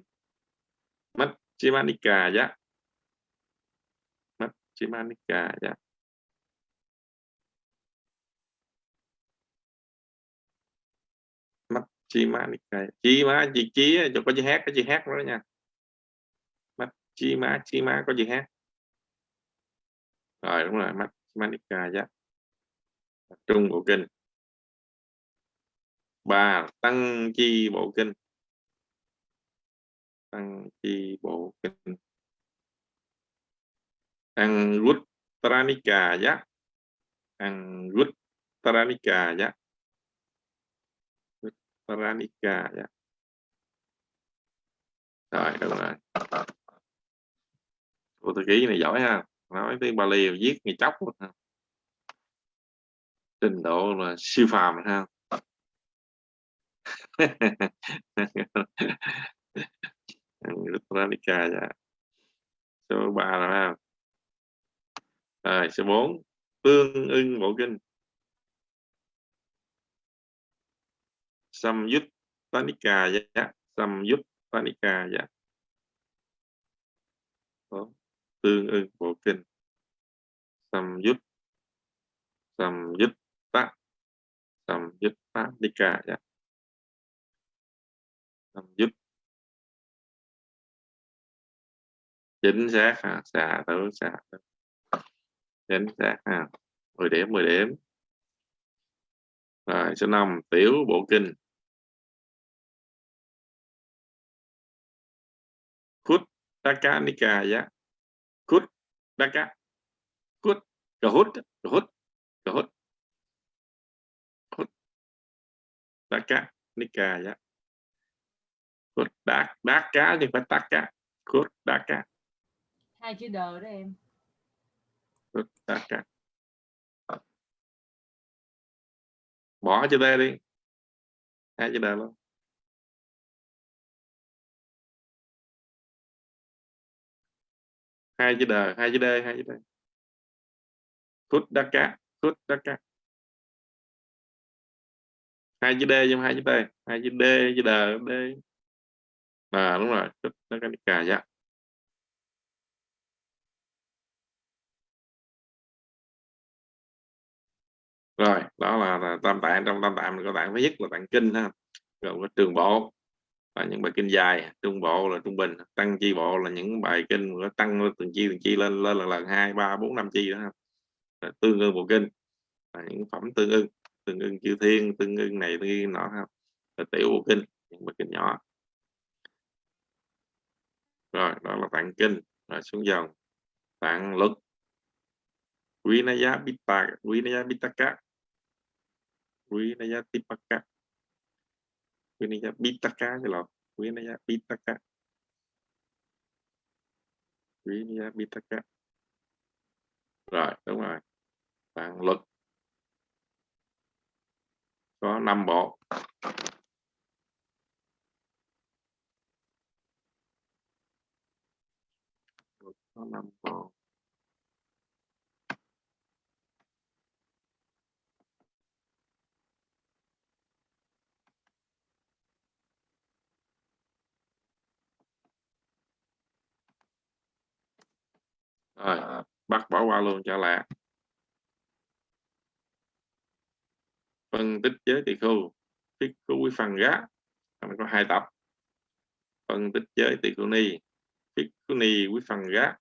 Mắt chimanika dạ. Mắt chimanika dạ. Mắt chimanika dạ. chi má chi chí cho có chữ hát, có chữ hát đó nha. Mắt chi má chi má có chữ hát. Rồi, đúng rồi, mắt Manika dạ. Trung bộ kinh. Ba tăng chi bộ kinh tăng chi bộ kinh. Ăn rút tranika giá. Ăn rút tranika giá. Tranika giá. Rồi đúng rồi cô thư ký này giỏi ha. Nói tiếng Bali viết ngày chóc luôn ha. Trình độ là siêu phàm ha. Rutranika dạ. số 3 là ha rồi, số 4 tương ưng bộ kinh. Samyut Tanika dạ. Samyut Tanika dạ tương ưng bộ kinh. Sầm dứt sầm dứt tá sầm dứt tá dạ. Sầm dứt chính xác ha xà tứ xà tứ chính xác ha. Mười điểm mười điểm. Rồi, số năm, tiểu bộ kinh. Khút taka nikaya khút taka khút cà hút cà hút cà hút khút taka nikaya khút đá đá cá thì phải taka khút đá hai chữ đờ đó em. Ừ, à, ờ. Bỏ chữ D đi. Hai chữ D luôn. Hai chữ đờ, hai chữ d, hai chữ d. Kút đắc cá kút đắc cá hai chữ d trong hai chữ d hai chữ d, chữ đờ d. À đúng rồi kút đắc cá cà dạ. Rồi đó là, là tam tạng trong tam tạng mình có tạng thứ nhất là tạng kinh ha rồi có trường bộ là những bài kinh dài trung bộ là trung bình tăng chi bộ là những bài kinh nó tăng từng chi từng chi lên lên lần lần hai ba bốn năm chi đó là tương ưng bộ kinh là những phẩm tương ưng tương ưng chư thiên tương ưng này tương ưng nọ ha. Là tiểu bộ kinh những bài kinh nhỏ. Rồi đó là tạng kinh rồi xuống dòng tạng luật. Quý na giá bita quý na giá bít tạc Vinaya tipaka. Vinaya Bitaka chứ là Vinaya Bitaka. Vinaya Bitaka. Rồi, đúng rồi. Bạn luật. Có 5 bộ. Có 5 bộ. Rồi, bắt bỏ qua luôn, cho lạ phân tích giới tỳ khu tích khu quý phần gá. Mình có hai tập. Phân tích giới tỳ khu ni tích khu ni quý phần gá.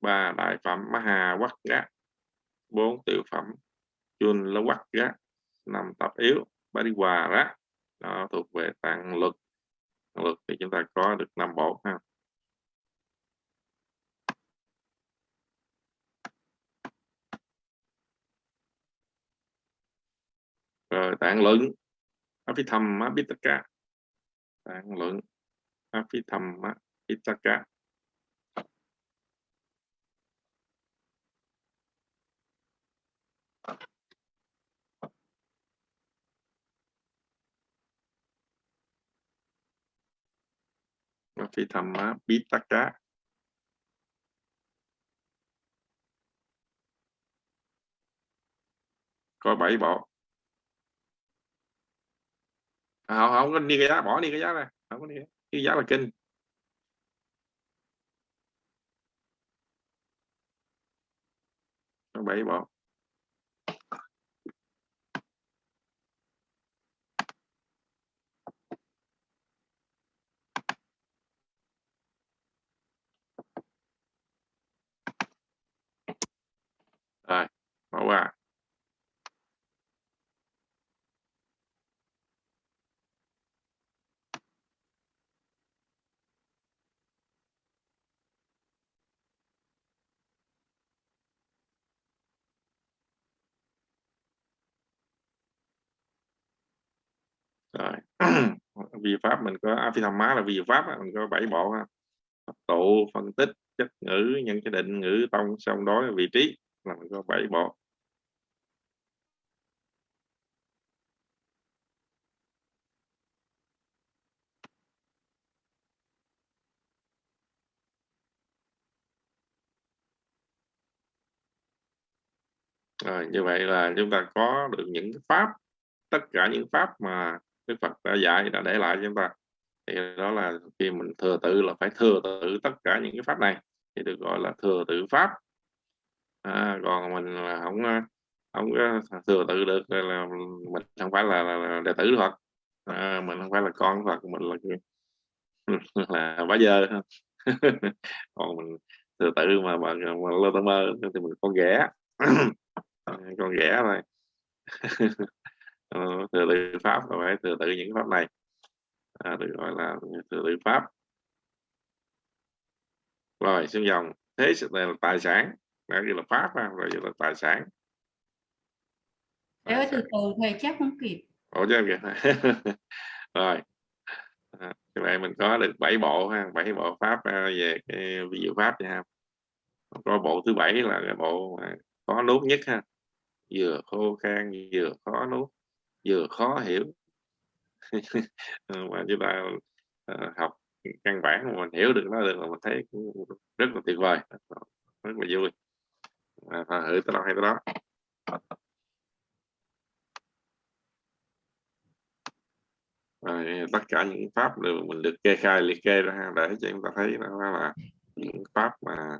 Ba đại phẩm maha quắc gá. Bốn tiểu phẩm chun la quắc gá. Năm tập yếu ba đi hòa đó nó thuộc về tạng luật. Luật thì chúng ta có được năm bộ ha. Rồi tạng luận Abhidhamma Pitaka tạng luận Abhidhamma Pitaka Abhidhamma Pitaka có bảy bộ à, À, không, không có đi cái giá bỏ đi cái giá này không có đi cái giá. Là kinh. Bảy bỏ. Rồi bỏ qua rồi vi pháp mình có Apithama là vi pháp mình có bảy bộ ha. Tụ, phân tích, chất ngữ, nhân cái định, ngữ, tông xong đó vị trí là mình có bảy bộ. Rồi, như vậy là chúng ta có được những pháp, tất cả những pháp mà Đức Phật đã dạy đã để lại cho chúng ta. Thì đó là khi mình thừa tự là phải thừa tự tất cả những cái pháp này thì được gọi là thừa tự pháp. À, còn mình là không à, không có thừa tự được là mình không phải là, là, là đệ tử Phật. À, mình không phải là con Phật mình là là bá giờ còn mình thừa tự mà mà, mà lơ tơ mơ thì mình con ghẻ. Con ghẻ thôi. uh, thừa tự pháp là phải thừa tự những pháp này. À, được gọi là thừa tự pháp. Rồi xuống dòng thế này là tài sản. Đây là pháp ha, rồi là tài sản. Ơi từ từ thầy chắc không kịp. Ủa chứ kìa rồi. À, như vậy mình có được bảy bộ ha bảy bộ pháp à, về cái ví dụ pháp nha. Có bộ thứ bảy là cái bộ khó nuốt nhất ha. Vừa khô khan vừa khó nuốt vừa khó hiểu. Ừ, mà chúng ta uh, học căn bản mà mình hiểu được nó được là mình thấy cũng rất là tuyệt vời rất là vui. À, thử tới đâu hay tới đó. À, tất cả những pháp đều mình được kê khai liệt kê ra để cho chúng ta thấy đó là những pháp mà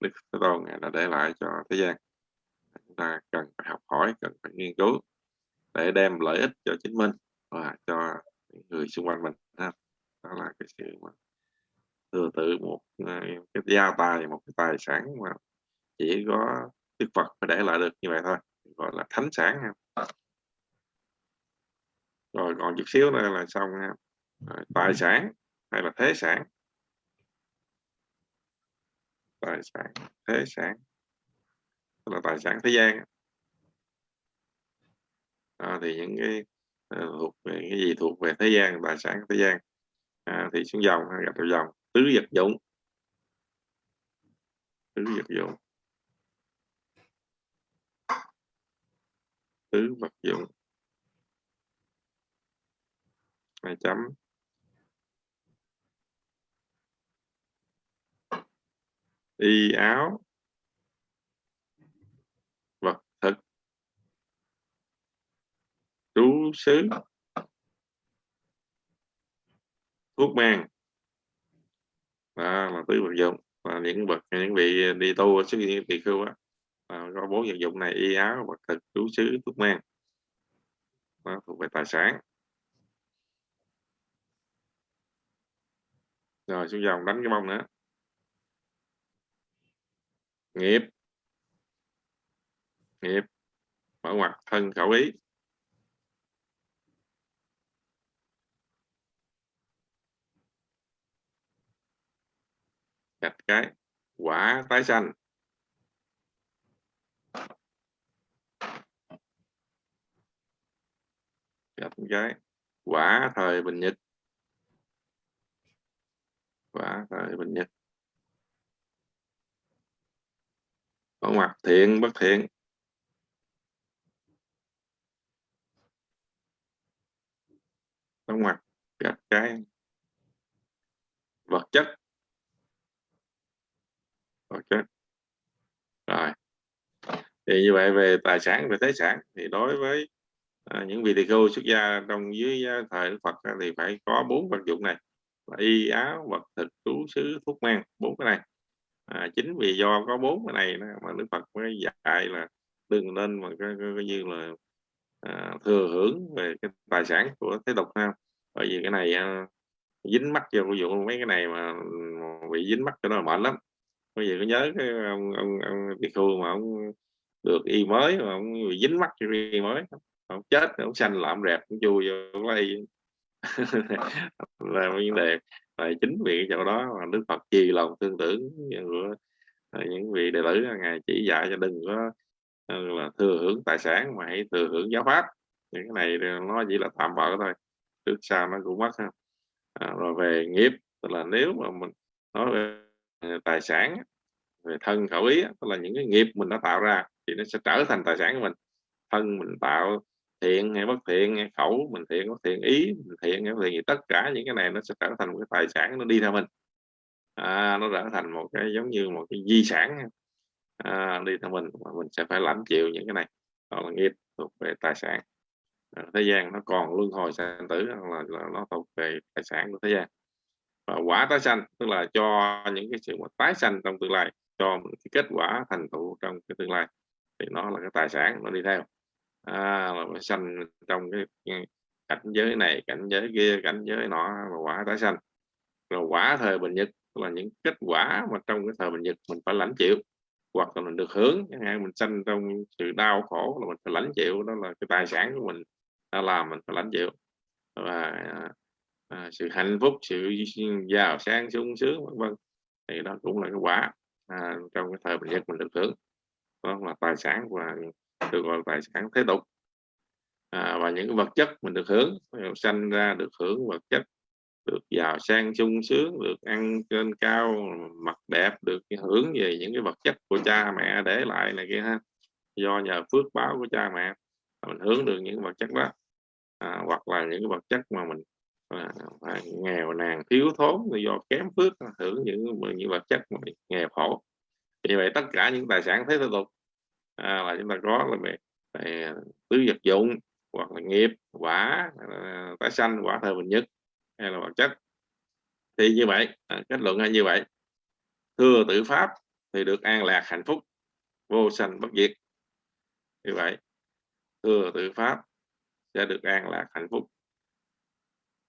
đức thế tôn đã để lại cho thế gian. Chúng ta cần phải học hỏi cần phải nghiên cứu để đem lợi ích cho chính mình và cho những người xung quanh mình đó là cái sự mà thừa tự một ờ, cái gia tài một cái tài sản mà chỉ có Đức Phật mới để lại được như vậy thôi gọi là thánh sản ha. Rồi còn chút xíu nữa là xong ha. Rồi, tài sản hay là thế sản? Tài sản thế sản. Tức là tài sản thế gian à, thì những cái à, thuộc về cái gì? Thuộc về thế gian tài sản thế gian. À, thì xuống dòng gặp đầu dòng. Tứ vật dụng. Tứ vật dụng. Tứ vật dụng. Hai chấm. Y áo vật thực trú xứ thuốc men đó là tứ vật dụng. Và những vật, những vị đi tu xuất hiện tỳ khưu á. Có bốn vật dụng này, y áo, vật thực trú xứ thuốc men đó thuộc về tài sản. Rồi, xuống dòng, đánh cái bông nữa. Nghiệp. Nghiệp mở ngoặt thân khẩu ý. Gạch cái quả tái sanh. Gạch cái quả thời bình nhật. Quả thời bình nhật. Có mặt thiện, bất thiện. Có mặt gạch cái vật chất ok. Rồi. Thì như vậy về tài sản về thế sản thì đối với à, những vị tỳ khưu xuất gia trong dưới à, thời Đức Phật thì phải có bốn vật dụng này. Là y áo vật thực trú xứ thuốc men bốn cái này. À, chính vì do có bốn cái này mà Đức Phật mới dạy là đừng nên mà coi, coi, như là à, thừa hưởng về cái tài sản của thế tục ha. Bởi vì cái này à, dính mắt vô ví dụ mấy cái này mà, ừ, bị dính mắt cho nó mệt lắm bây giờ có nhớ cái ông ông, ông bị khu mà ông được y mới mà ông bị dính mắt cho y mới. Ông chết ông xanh làm rẹp ông chui vô lây. Là vấn đề và chính vì chỗ đó mà Đức Phật trì lòng tương tưởng của à, những vị đệ tử ngài chỉ dạy cho đừng có à, là thừa hưởng tài sản mà hãy thừa hưởng giáo pháp. Những cái này nó chỉ là tạm bỡ thôi trước sau nó cũng mất ha. À, rồi về nghiệp tức là nếu mà mình nói về Ờ, tài sản về thân khẩu ý tức là những cái nghiệp mình đã tạo ra thì nó sẽ trở thành tài sản của mình. Thân mình tạo thiện hay bất thiện hay khẩu mình thiện bất thiện ý mình thiện hay bất thiện gì tất cả những cái này nó sẽ trở thành một cái tài sản nó đi theo mình. À, nó trở thành một cái giống như một cái di sản. À, đi theo mình mà mình sẽ phải lãnh chịu những cái này. Đó là nghiệp thuộc về tài sản. À, thế gian nó còn luân hồi sanh tử là, là nó thuộc về tài sản của thế gian. Ờ, quả tái sanh tức là cho những cái sự mà tái sanh trong tương lai cho một cái kết quả thành tựu trong cái tương lai thì nó là cái tài sản nó đi theo. À, là sanh trong cái cảnh giới này cảnh giới kia cảnh giới nọ và quả tái sanh. Rồi quả thời bình nhật là những kết quả mà trong cái thời bình nhật mình phải lãnh chịu hoặc là mình được hướng chẳng hạn mình sanh trong sự đau khổ là mình phải lãnh chịu đó là cái tài sản của mình đã làm mình phải lãnh chịu. Và à, sự hạnh phúc sự giàu sang sung sướng vân vân. Thì đó cũng là cái quả à, trong cái thời bình dân mình được hưởng. Đó là tài sản và được gọi là tài sản thế tục. À, và những cái vật chất mình được hưởng sanh ra được hưởng vật chất được giàu sang sung sướng được ăn trên cao mặt đẹp được hưởng về những cái vật chất của cha mẹ để lại này kia ha. Do nhờ phước báo của cha mẹ mình hướng được những vật chất đó. À, hoặc là những cái vật chất mà mình à, nghèo nàn thiếu thốn do kém phước hưởng những những vật chất mà nghèo khổ. Vì vậy tất cả những tài sản thế tục à, là chúng ta có là về, về tứ vật dụng hoặc là nghiệp quả à, tái sanh quả thời bình nhất hay là vật chất. Thì như vậy à, kết luận là như vậy. Thưa tự pháp thì được an lạc hạnh phúc vô sanh bất diệt. Như vậy thưa tự pháp sẽ được an lạc hạnh phúc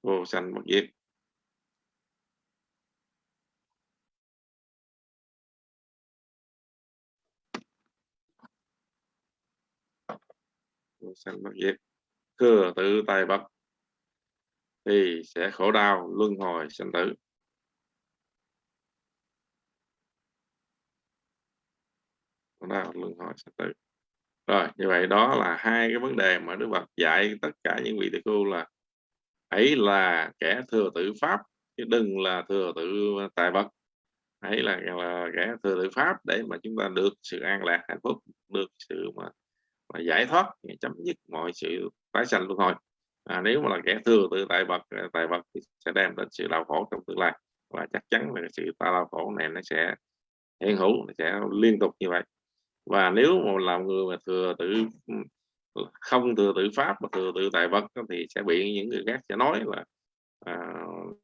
vô sanh bất diệt vô sanh bất diệt thừa tự tài vật thì sẽ khổ đau luân hồi sanh tử. Khổ đau luân hồi sanh tử. Rồi, như vậy đó là hai cái vấn đề mà Đức Phật dạy tất cả những vị tỳ khưu là ấy là kẻ thừa tự pháp chứ đừng là thừa tự tài vật. Hãy là, là kẻ thừa tự pháp để mà chúng ta được sự an lạc hạnh phúc được sự mà, mà giải thoát chấm dứt mọi sự tái sanh luân hồi. À, nếu mà là kẻ thừa tự tài vật à, tài vật thì sẽ đem đến sự đau khổ trong tương lai và chắc chắn là sự đau khổ này nó sẽ hiện hữu nó sẽ liên tục như vậy. Và nếu mà làm người mà thừa tự Ừ, không thừa tự pháp mà thừa tự tài vật thì sẽ bị những người khác sẽ nói là à,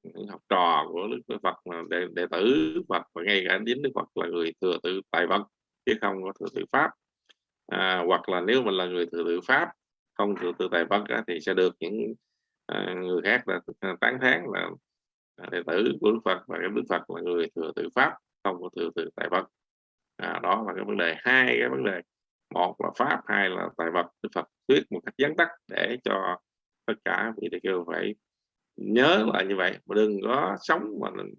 những học trò của đức phật mà đệ, đệ tử phật và ngay cả đến đức phật là người thừa tự tài vật chứ không có thừa tự pháp. À, hoặc là nếu mình là người thừa tự pháp không thừa tự tài vật thì sẽ được những à, người khác là à, tán thán là à, đệ tử của đức phật và cái đức phật là người thừa tự pháp không có thừa tự tài vật. À, đó là cái vấn đề hai cái vấn đề một là pháp hai là tài vật đức phật thuyết một cách gián tắt để cho tất cả vị đại kêu phải nhớ là như vậy. Mà đừng có sống mà mình,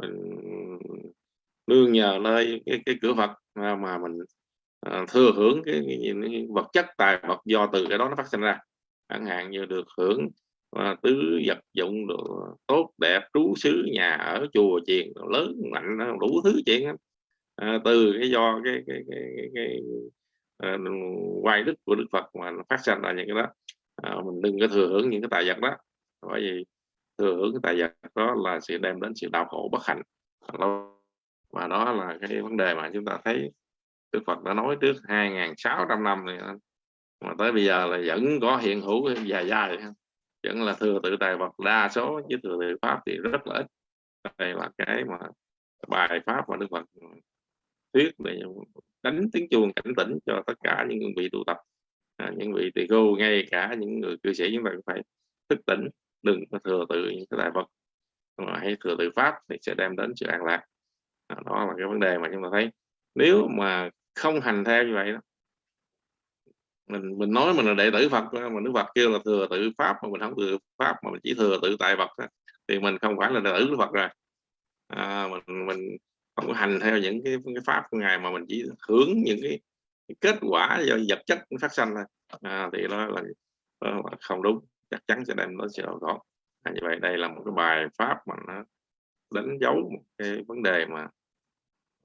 mình nương nhờ nơi cái, cái cửa Phật mà, mà mình uh, thừa hưởng cái, cái, cái vật chất tài vật do từ cái đó nó phát sinh ra. Chẳng hạn như được hưởng uh, tứ vật dụng được tốt đẹp trú xứ nhà ở chùa chiền lớn mạnh đủ thứ chuyện uh, từ cái do cái cái cái, cái, cái Ờ, quay đức của Đức Phật mà nó phát sinh ra những cái đó. À, mình đừng có thừa hưởng những cái tài vật đó. Bởi vì thừa hưởng cái tài vật đó là sẽ đem đến sự đau khổ bất hạnh. Và đó là cái vấn đề mà chúng ta thấy Đức Phật đã nói trước 2.600 năm này mà tới bây giờ là vẫn có hiện hữu dài dài. Vẫn là thừa tự tài vật đa số chứ thừa tự pháp thì rất là ít. Đây là cái mà bài pháp mà Đức Phật thuyết để đánh tiếng chuông cảnh tỉnh cho tất cả những vị tu tập. À, những vị tỳ khưu ngay cả những người cư sĩ chúng ta phải thức tỉnh đừng có thừa tự những cái đại vật. Mà hãy thừa tự pháp thì sẽ đem đến sự an lạc. À, đó là cái vấn đề mà chúng ta thấy. Nếu mà không hành theo như vậy đó mình mình nói mình là đệ tử Phật mà Đức Phật kêu là thừa tự pháp mà mình không thừa pháp mà mình chỉ thừa tự tại vật đó, thì mình không phải là đệ tử Phật rồi. À, mình mình không có hành theo những cái, cái pháp của ngài mà mình chỉ hưởng những cái, cái kết quả do vật chất phát sinh thôi. À, thì đó là, đó là không đúng chắc chắn sẽ đem đến sự đau khổ à, như vậy đây là một cái bài pháp mà nó đánh dấu một cái vấn đề mà,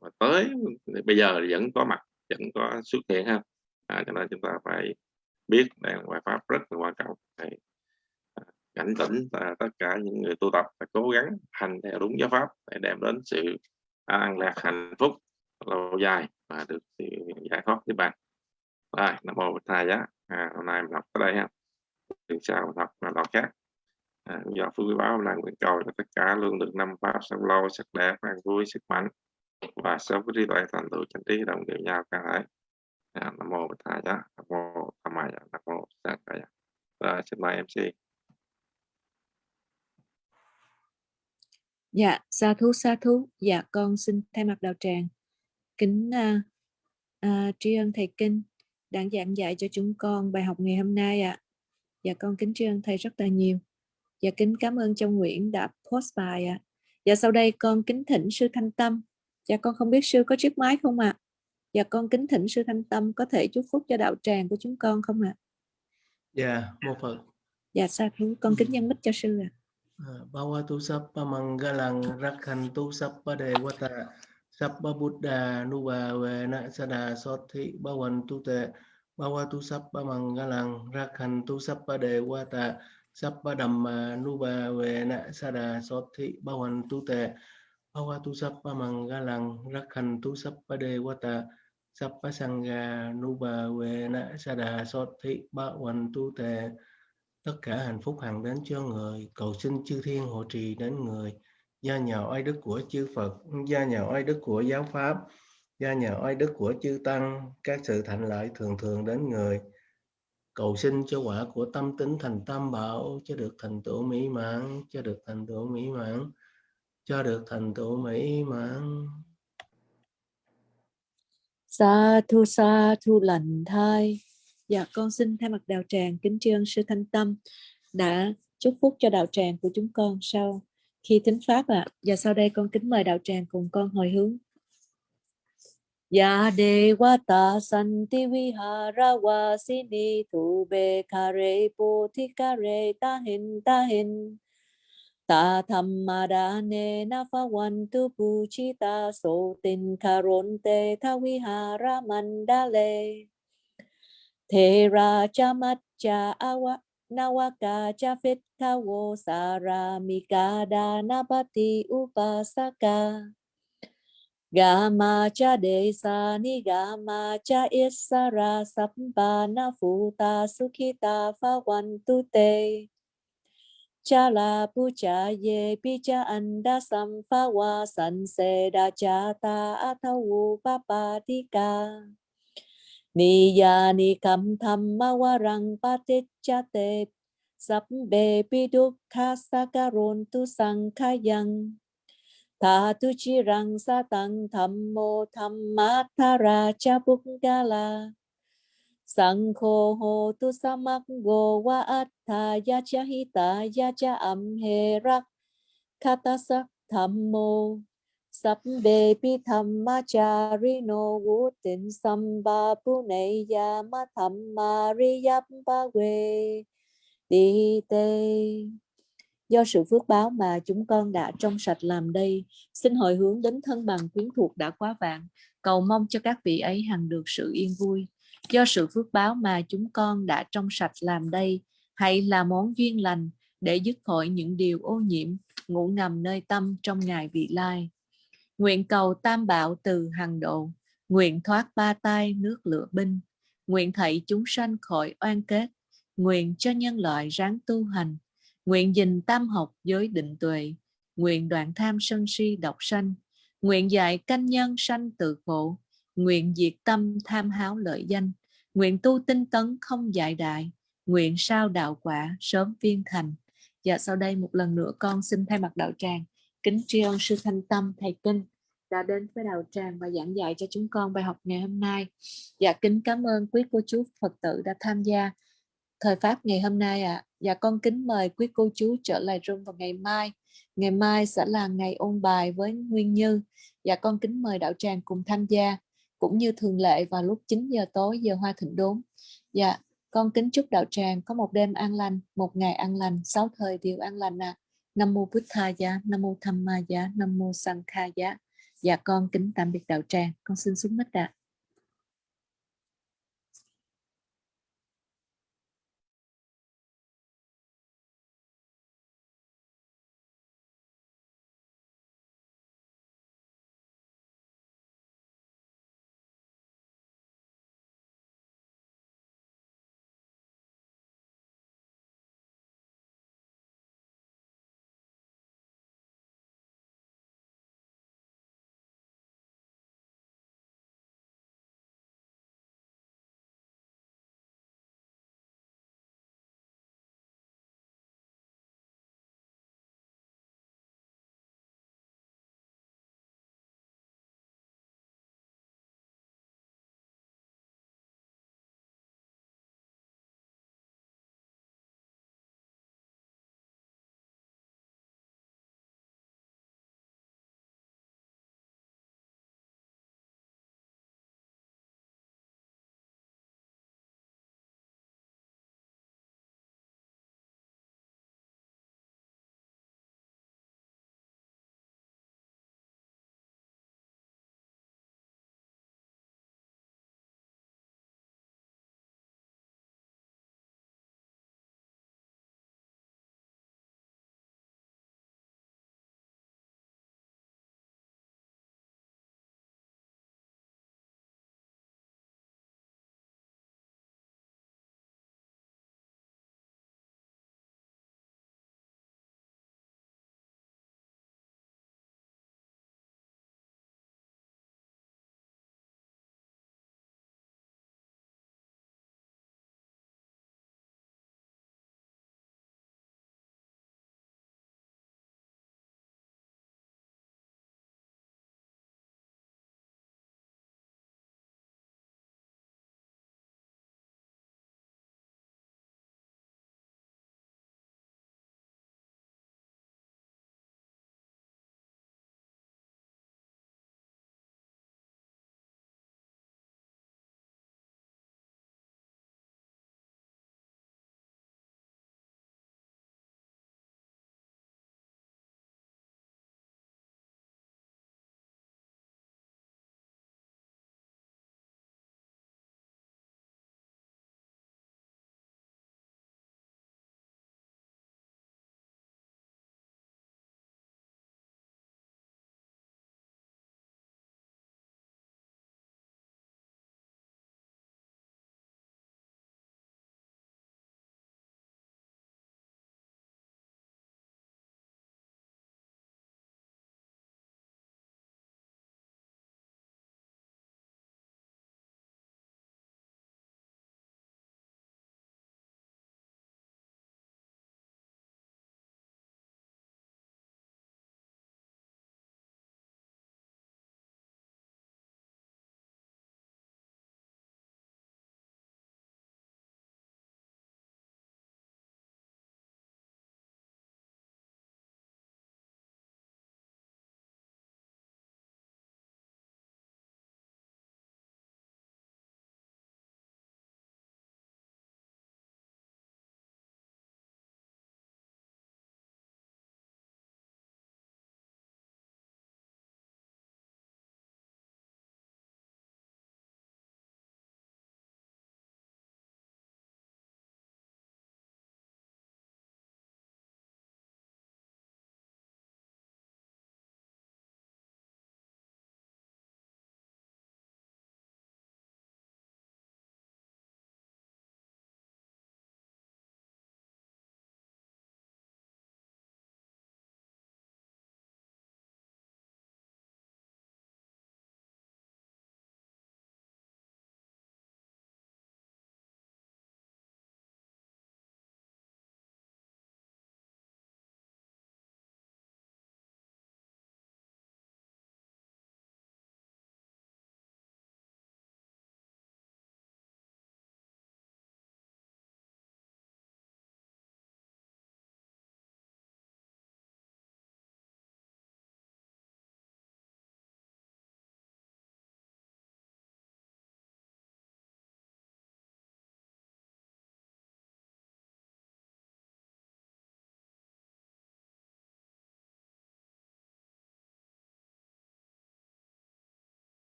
mà tới bây giờ vẫn có mặt vẫn có xuất hiện ha. À, cho nên chúng ta phải biết đây là bài pháp rất là quan trọng. Để à, cảnh tỉnh và tất cả những người tu tập phải cố gắng hành theo đúng giáo pháp để đem đến sự an lạc hạnh phúc lâu dài và được sự giải thoát với bạn. Rồi nam mô bổn thầy giá à, hôm nay mình học tới đây ha. Từ sau học là đọc khác. À, do phước báo là nguyện cầu cho tất cả luôn được năm pháp sống lâu sắc đẹp an vui sức mạnh và sớm có trí tuệ thành tựu chân trí đồng đều nhau cả thể à, nam mô bổn thầy giá nam mô tham maya nam mô sa kaya dạ. rồi xin mời mc Dạ, sa thú sa thú. Dạ, con xin thay mặt đạo tràng kính uh, uh, tri ân thầy kinh đang giảng dạy cho chúng con bài học ngày hôm nay ạ. À. Dạ con kính tri ân thầy rất là nhiều. Dạ kính cảm ơn trong Nguyễn đã post bài ạ. À. Dạ sau đây con kính thỉnh sư Thanh Tâm. Dạ con không biết sư có chiếc máy không ạ? Dạ con kính thỉnh sư Thanh Tâm có thể chúc phúc cho đạo tràng của chúng con không ạ? Dạ, mô Phật. Dạ sa thú con kính nhân mít cho sư ạ. Bhavatu sappa mangalang rakhantu sappa devata sappa buddha nuva vena sada sothi bhavantu te. Bhavatu sappa mangalang rakhantu sappa devata sappa dhamma nuva vena sada sothi bhavantu te. Bhavatu sappa mangalang rakhantu sappa devata sappa sangha nuva vena sada sothi bhavantu te tất cả hạnh phúc hằng đến cho người. Cầu xin chư thiên hộ trì đến người. Gia nhờ oai đức của chư Phật, gia nhờ oai đức của giáo pháp, gia nhờ oai đức của chư tăng. Các sự thành lợi thường thường đến người. Cầu xin cho quả của tâm tính thành tam bảo, cho được thành tựu mỹ mãn, cho được thành tựu mỹ mãn, cho được thành tựu mỹ mãn. Sa thu sa thu lành thai. Dạ con xin thay mặt đạo tràng kính tri ân sư Thanh Tâm đã chúc phúc cho đạo tràng của chúng con sau khi thính pháp ạ. À. Và sau đây con kính mời đạo tràng cùng con hồi hướng. Ya devata santi vihara vasini thu be kare pothikare tahin tahin ta thammadane na phavantu puchita so tin Mandale Thế ra cha mắt cha awa nawaka chafit kawo saramika Napati upasaka Gama cha desa ni gama cha isara sampana futa sukhita phawantu te cha la pucha ye picha anda samphawa sanse da cha ta papatika ni ya ni kam tham ma wa rang pa te cha te. Sắp bề pi đúc kha sa tu sang kha yang. Ta tu chi rang sa tăng tham mô tham ma ra cha buk ga la. Sang tu sa mak go wa at tha ya cha hi ta ya cha am he rak Sabbe sắc tham mô Sabbe vutin samba puneya mathammariyappa we đi tê do sự phước báo mà chúng con đã trong sạch làm đây, xin hồi hướng đến thân bằng quyến thuộc đã quá vạn. Cầu mong cho các vị ấy hằng được sự yên vui. Do sự phước báo mà chúng con đã trong sạch làm đây, hãy là món duyên lành để dứt khỏi những điều ô nhiễm, ngủ ngầm nơi tâm trong ngày vị lai. Nguyện cầu tam bảo từ hằng độ, nguyện thoát ba tai nước lửa binh, nguyện thảy chúng sanh khỏi oan kết, nguyện cho nhân loại ráng tu hành, nguyện dình tam học giới định tuệ, nguyện đoạn tham sân si độc sanh, nguyện dạy canh nhân sanh tự khổ, nguyện diệt tâm tham háo lợi danh, nguyện tu tinh tấn không dại đại, nguyện sao đạo quả sớm viên thành. Và sau đây một lần nữa con xin thay mặt đạo tràng kính tri ân sư thanh tâm, thầy kinh đã đến với đạo tràng và giảng dạy cho chúng con bài học ngày hôm nay dạ kính cảm ơn quý cô chú phật tử đã tham gia thời pháp ngày hôm nay ạ à. dạ con kính mời quý cô chú trở lại room vào ngày mai ngày mai sẽ là ngày ôn bài với nguyên như dạ con kính mời đạo tràng cùng tham gia, cũng như thường lệ vào lúc 9 giờ tối giờ hoa thịnh đốn dạ con kính chúc đạo tràng có một đêm an lành, một ngày an lành, sáu thời đều an lành ạ à. Nam mô Buddhaya, Tha Nam mô Tham Ma Nam mô Sang Kha. Dạ con kính tạm biệt đạo tràng, con xin xuống mít ạ.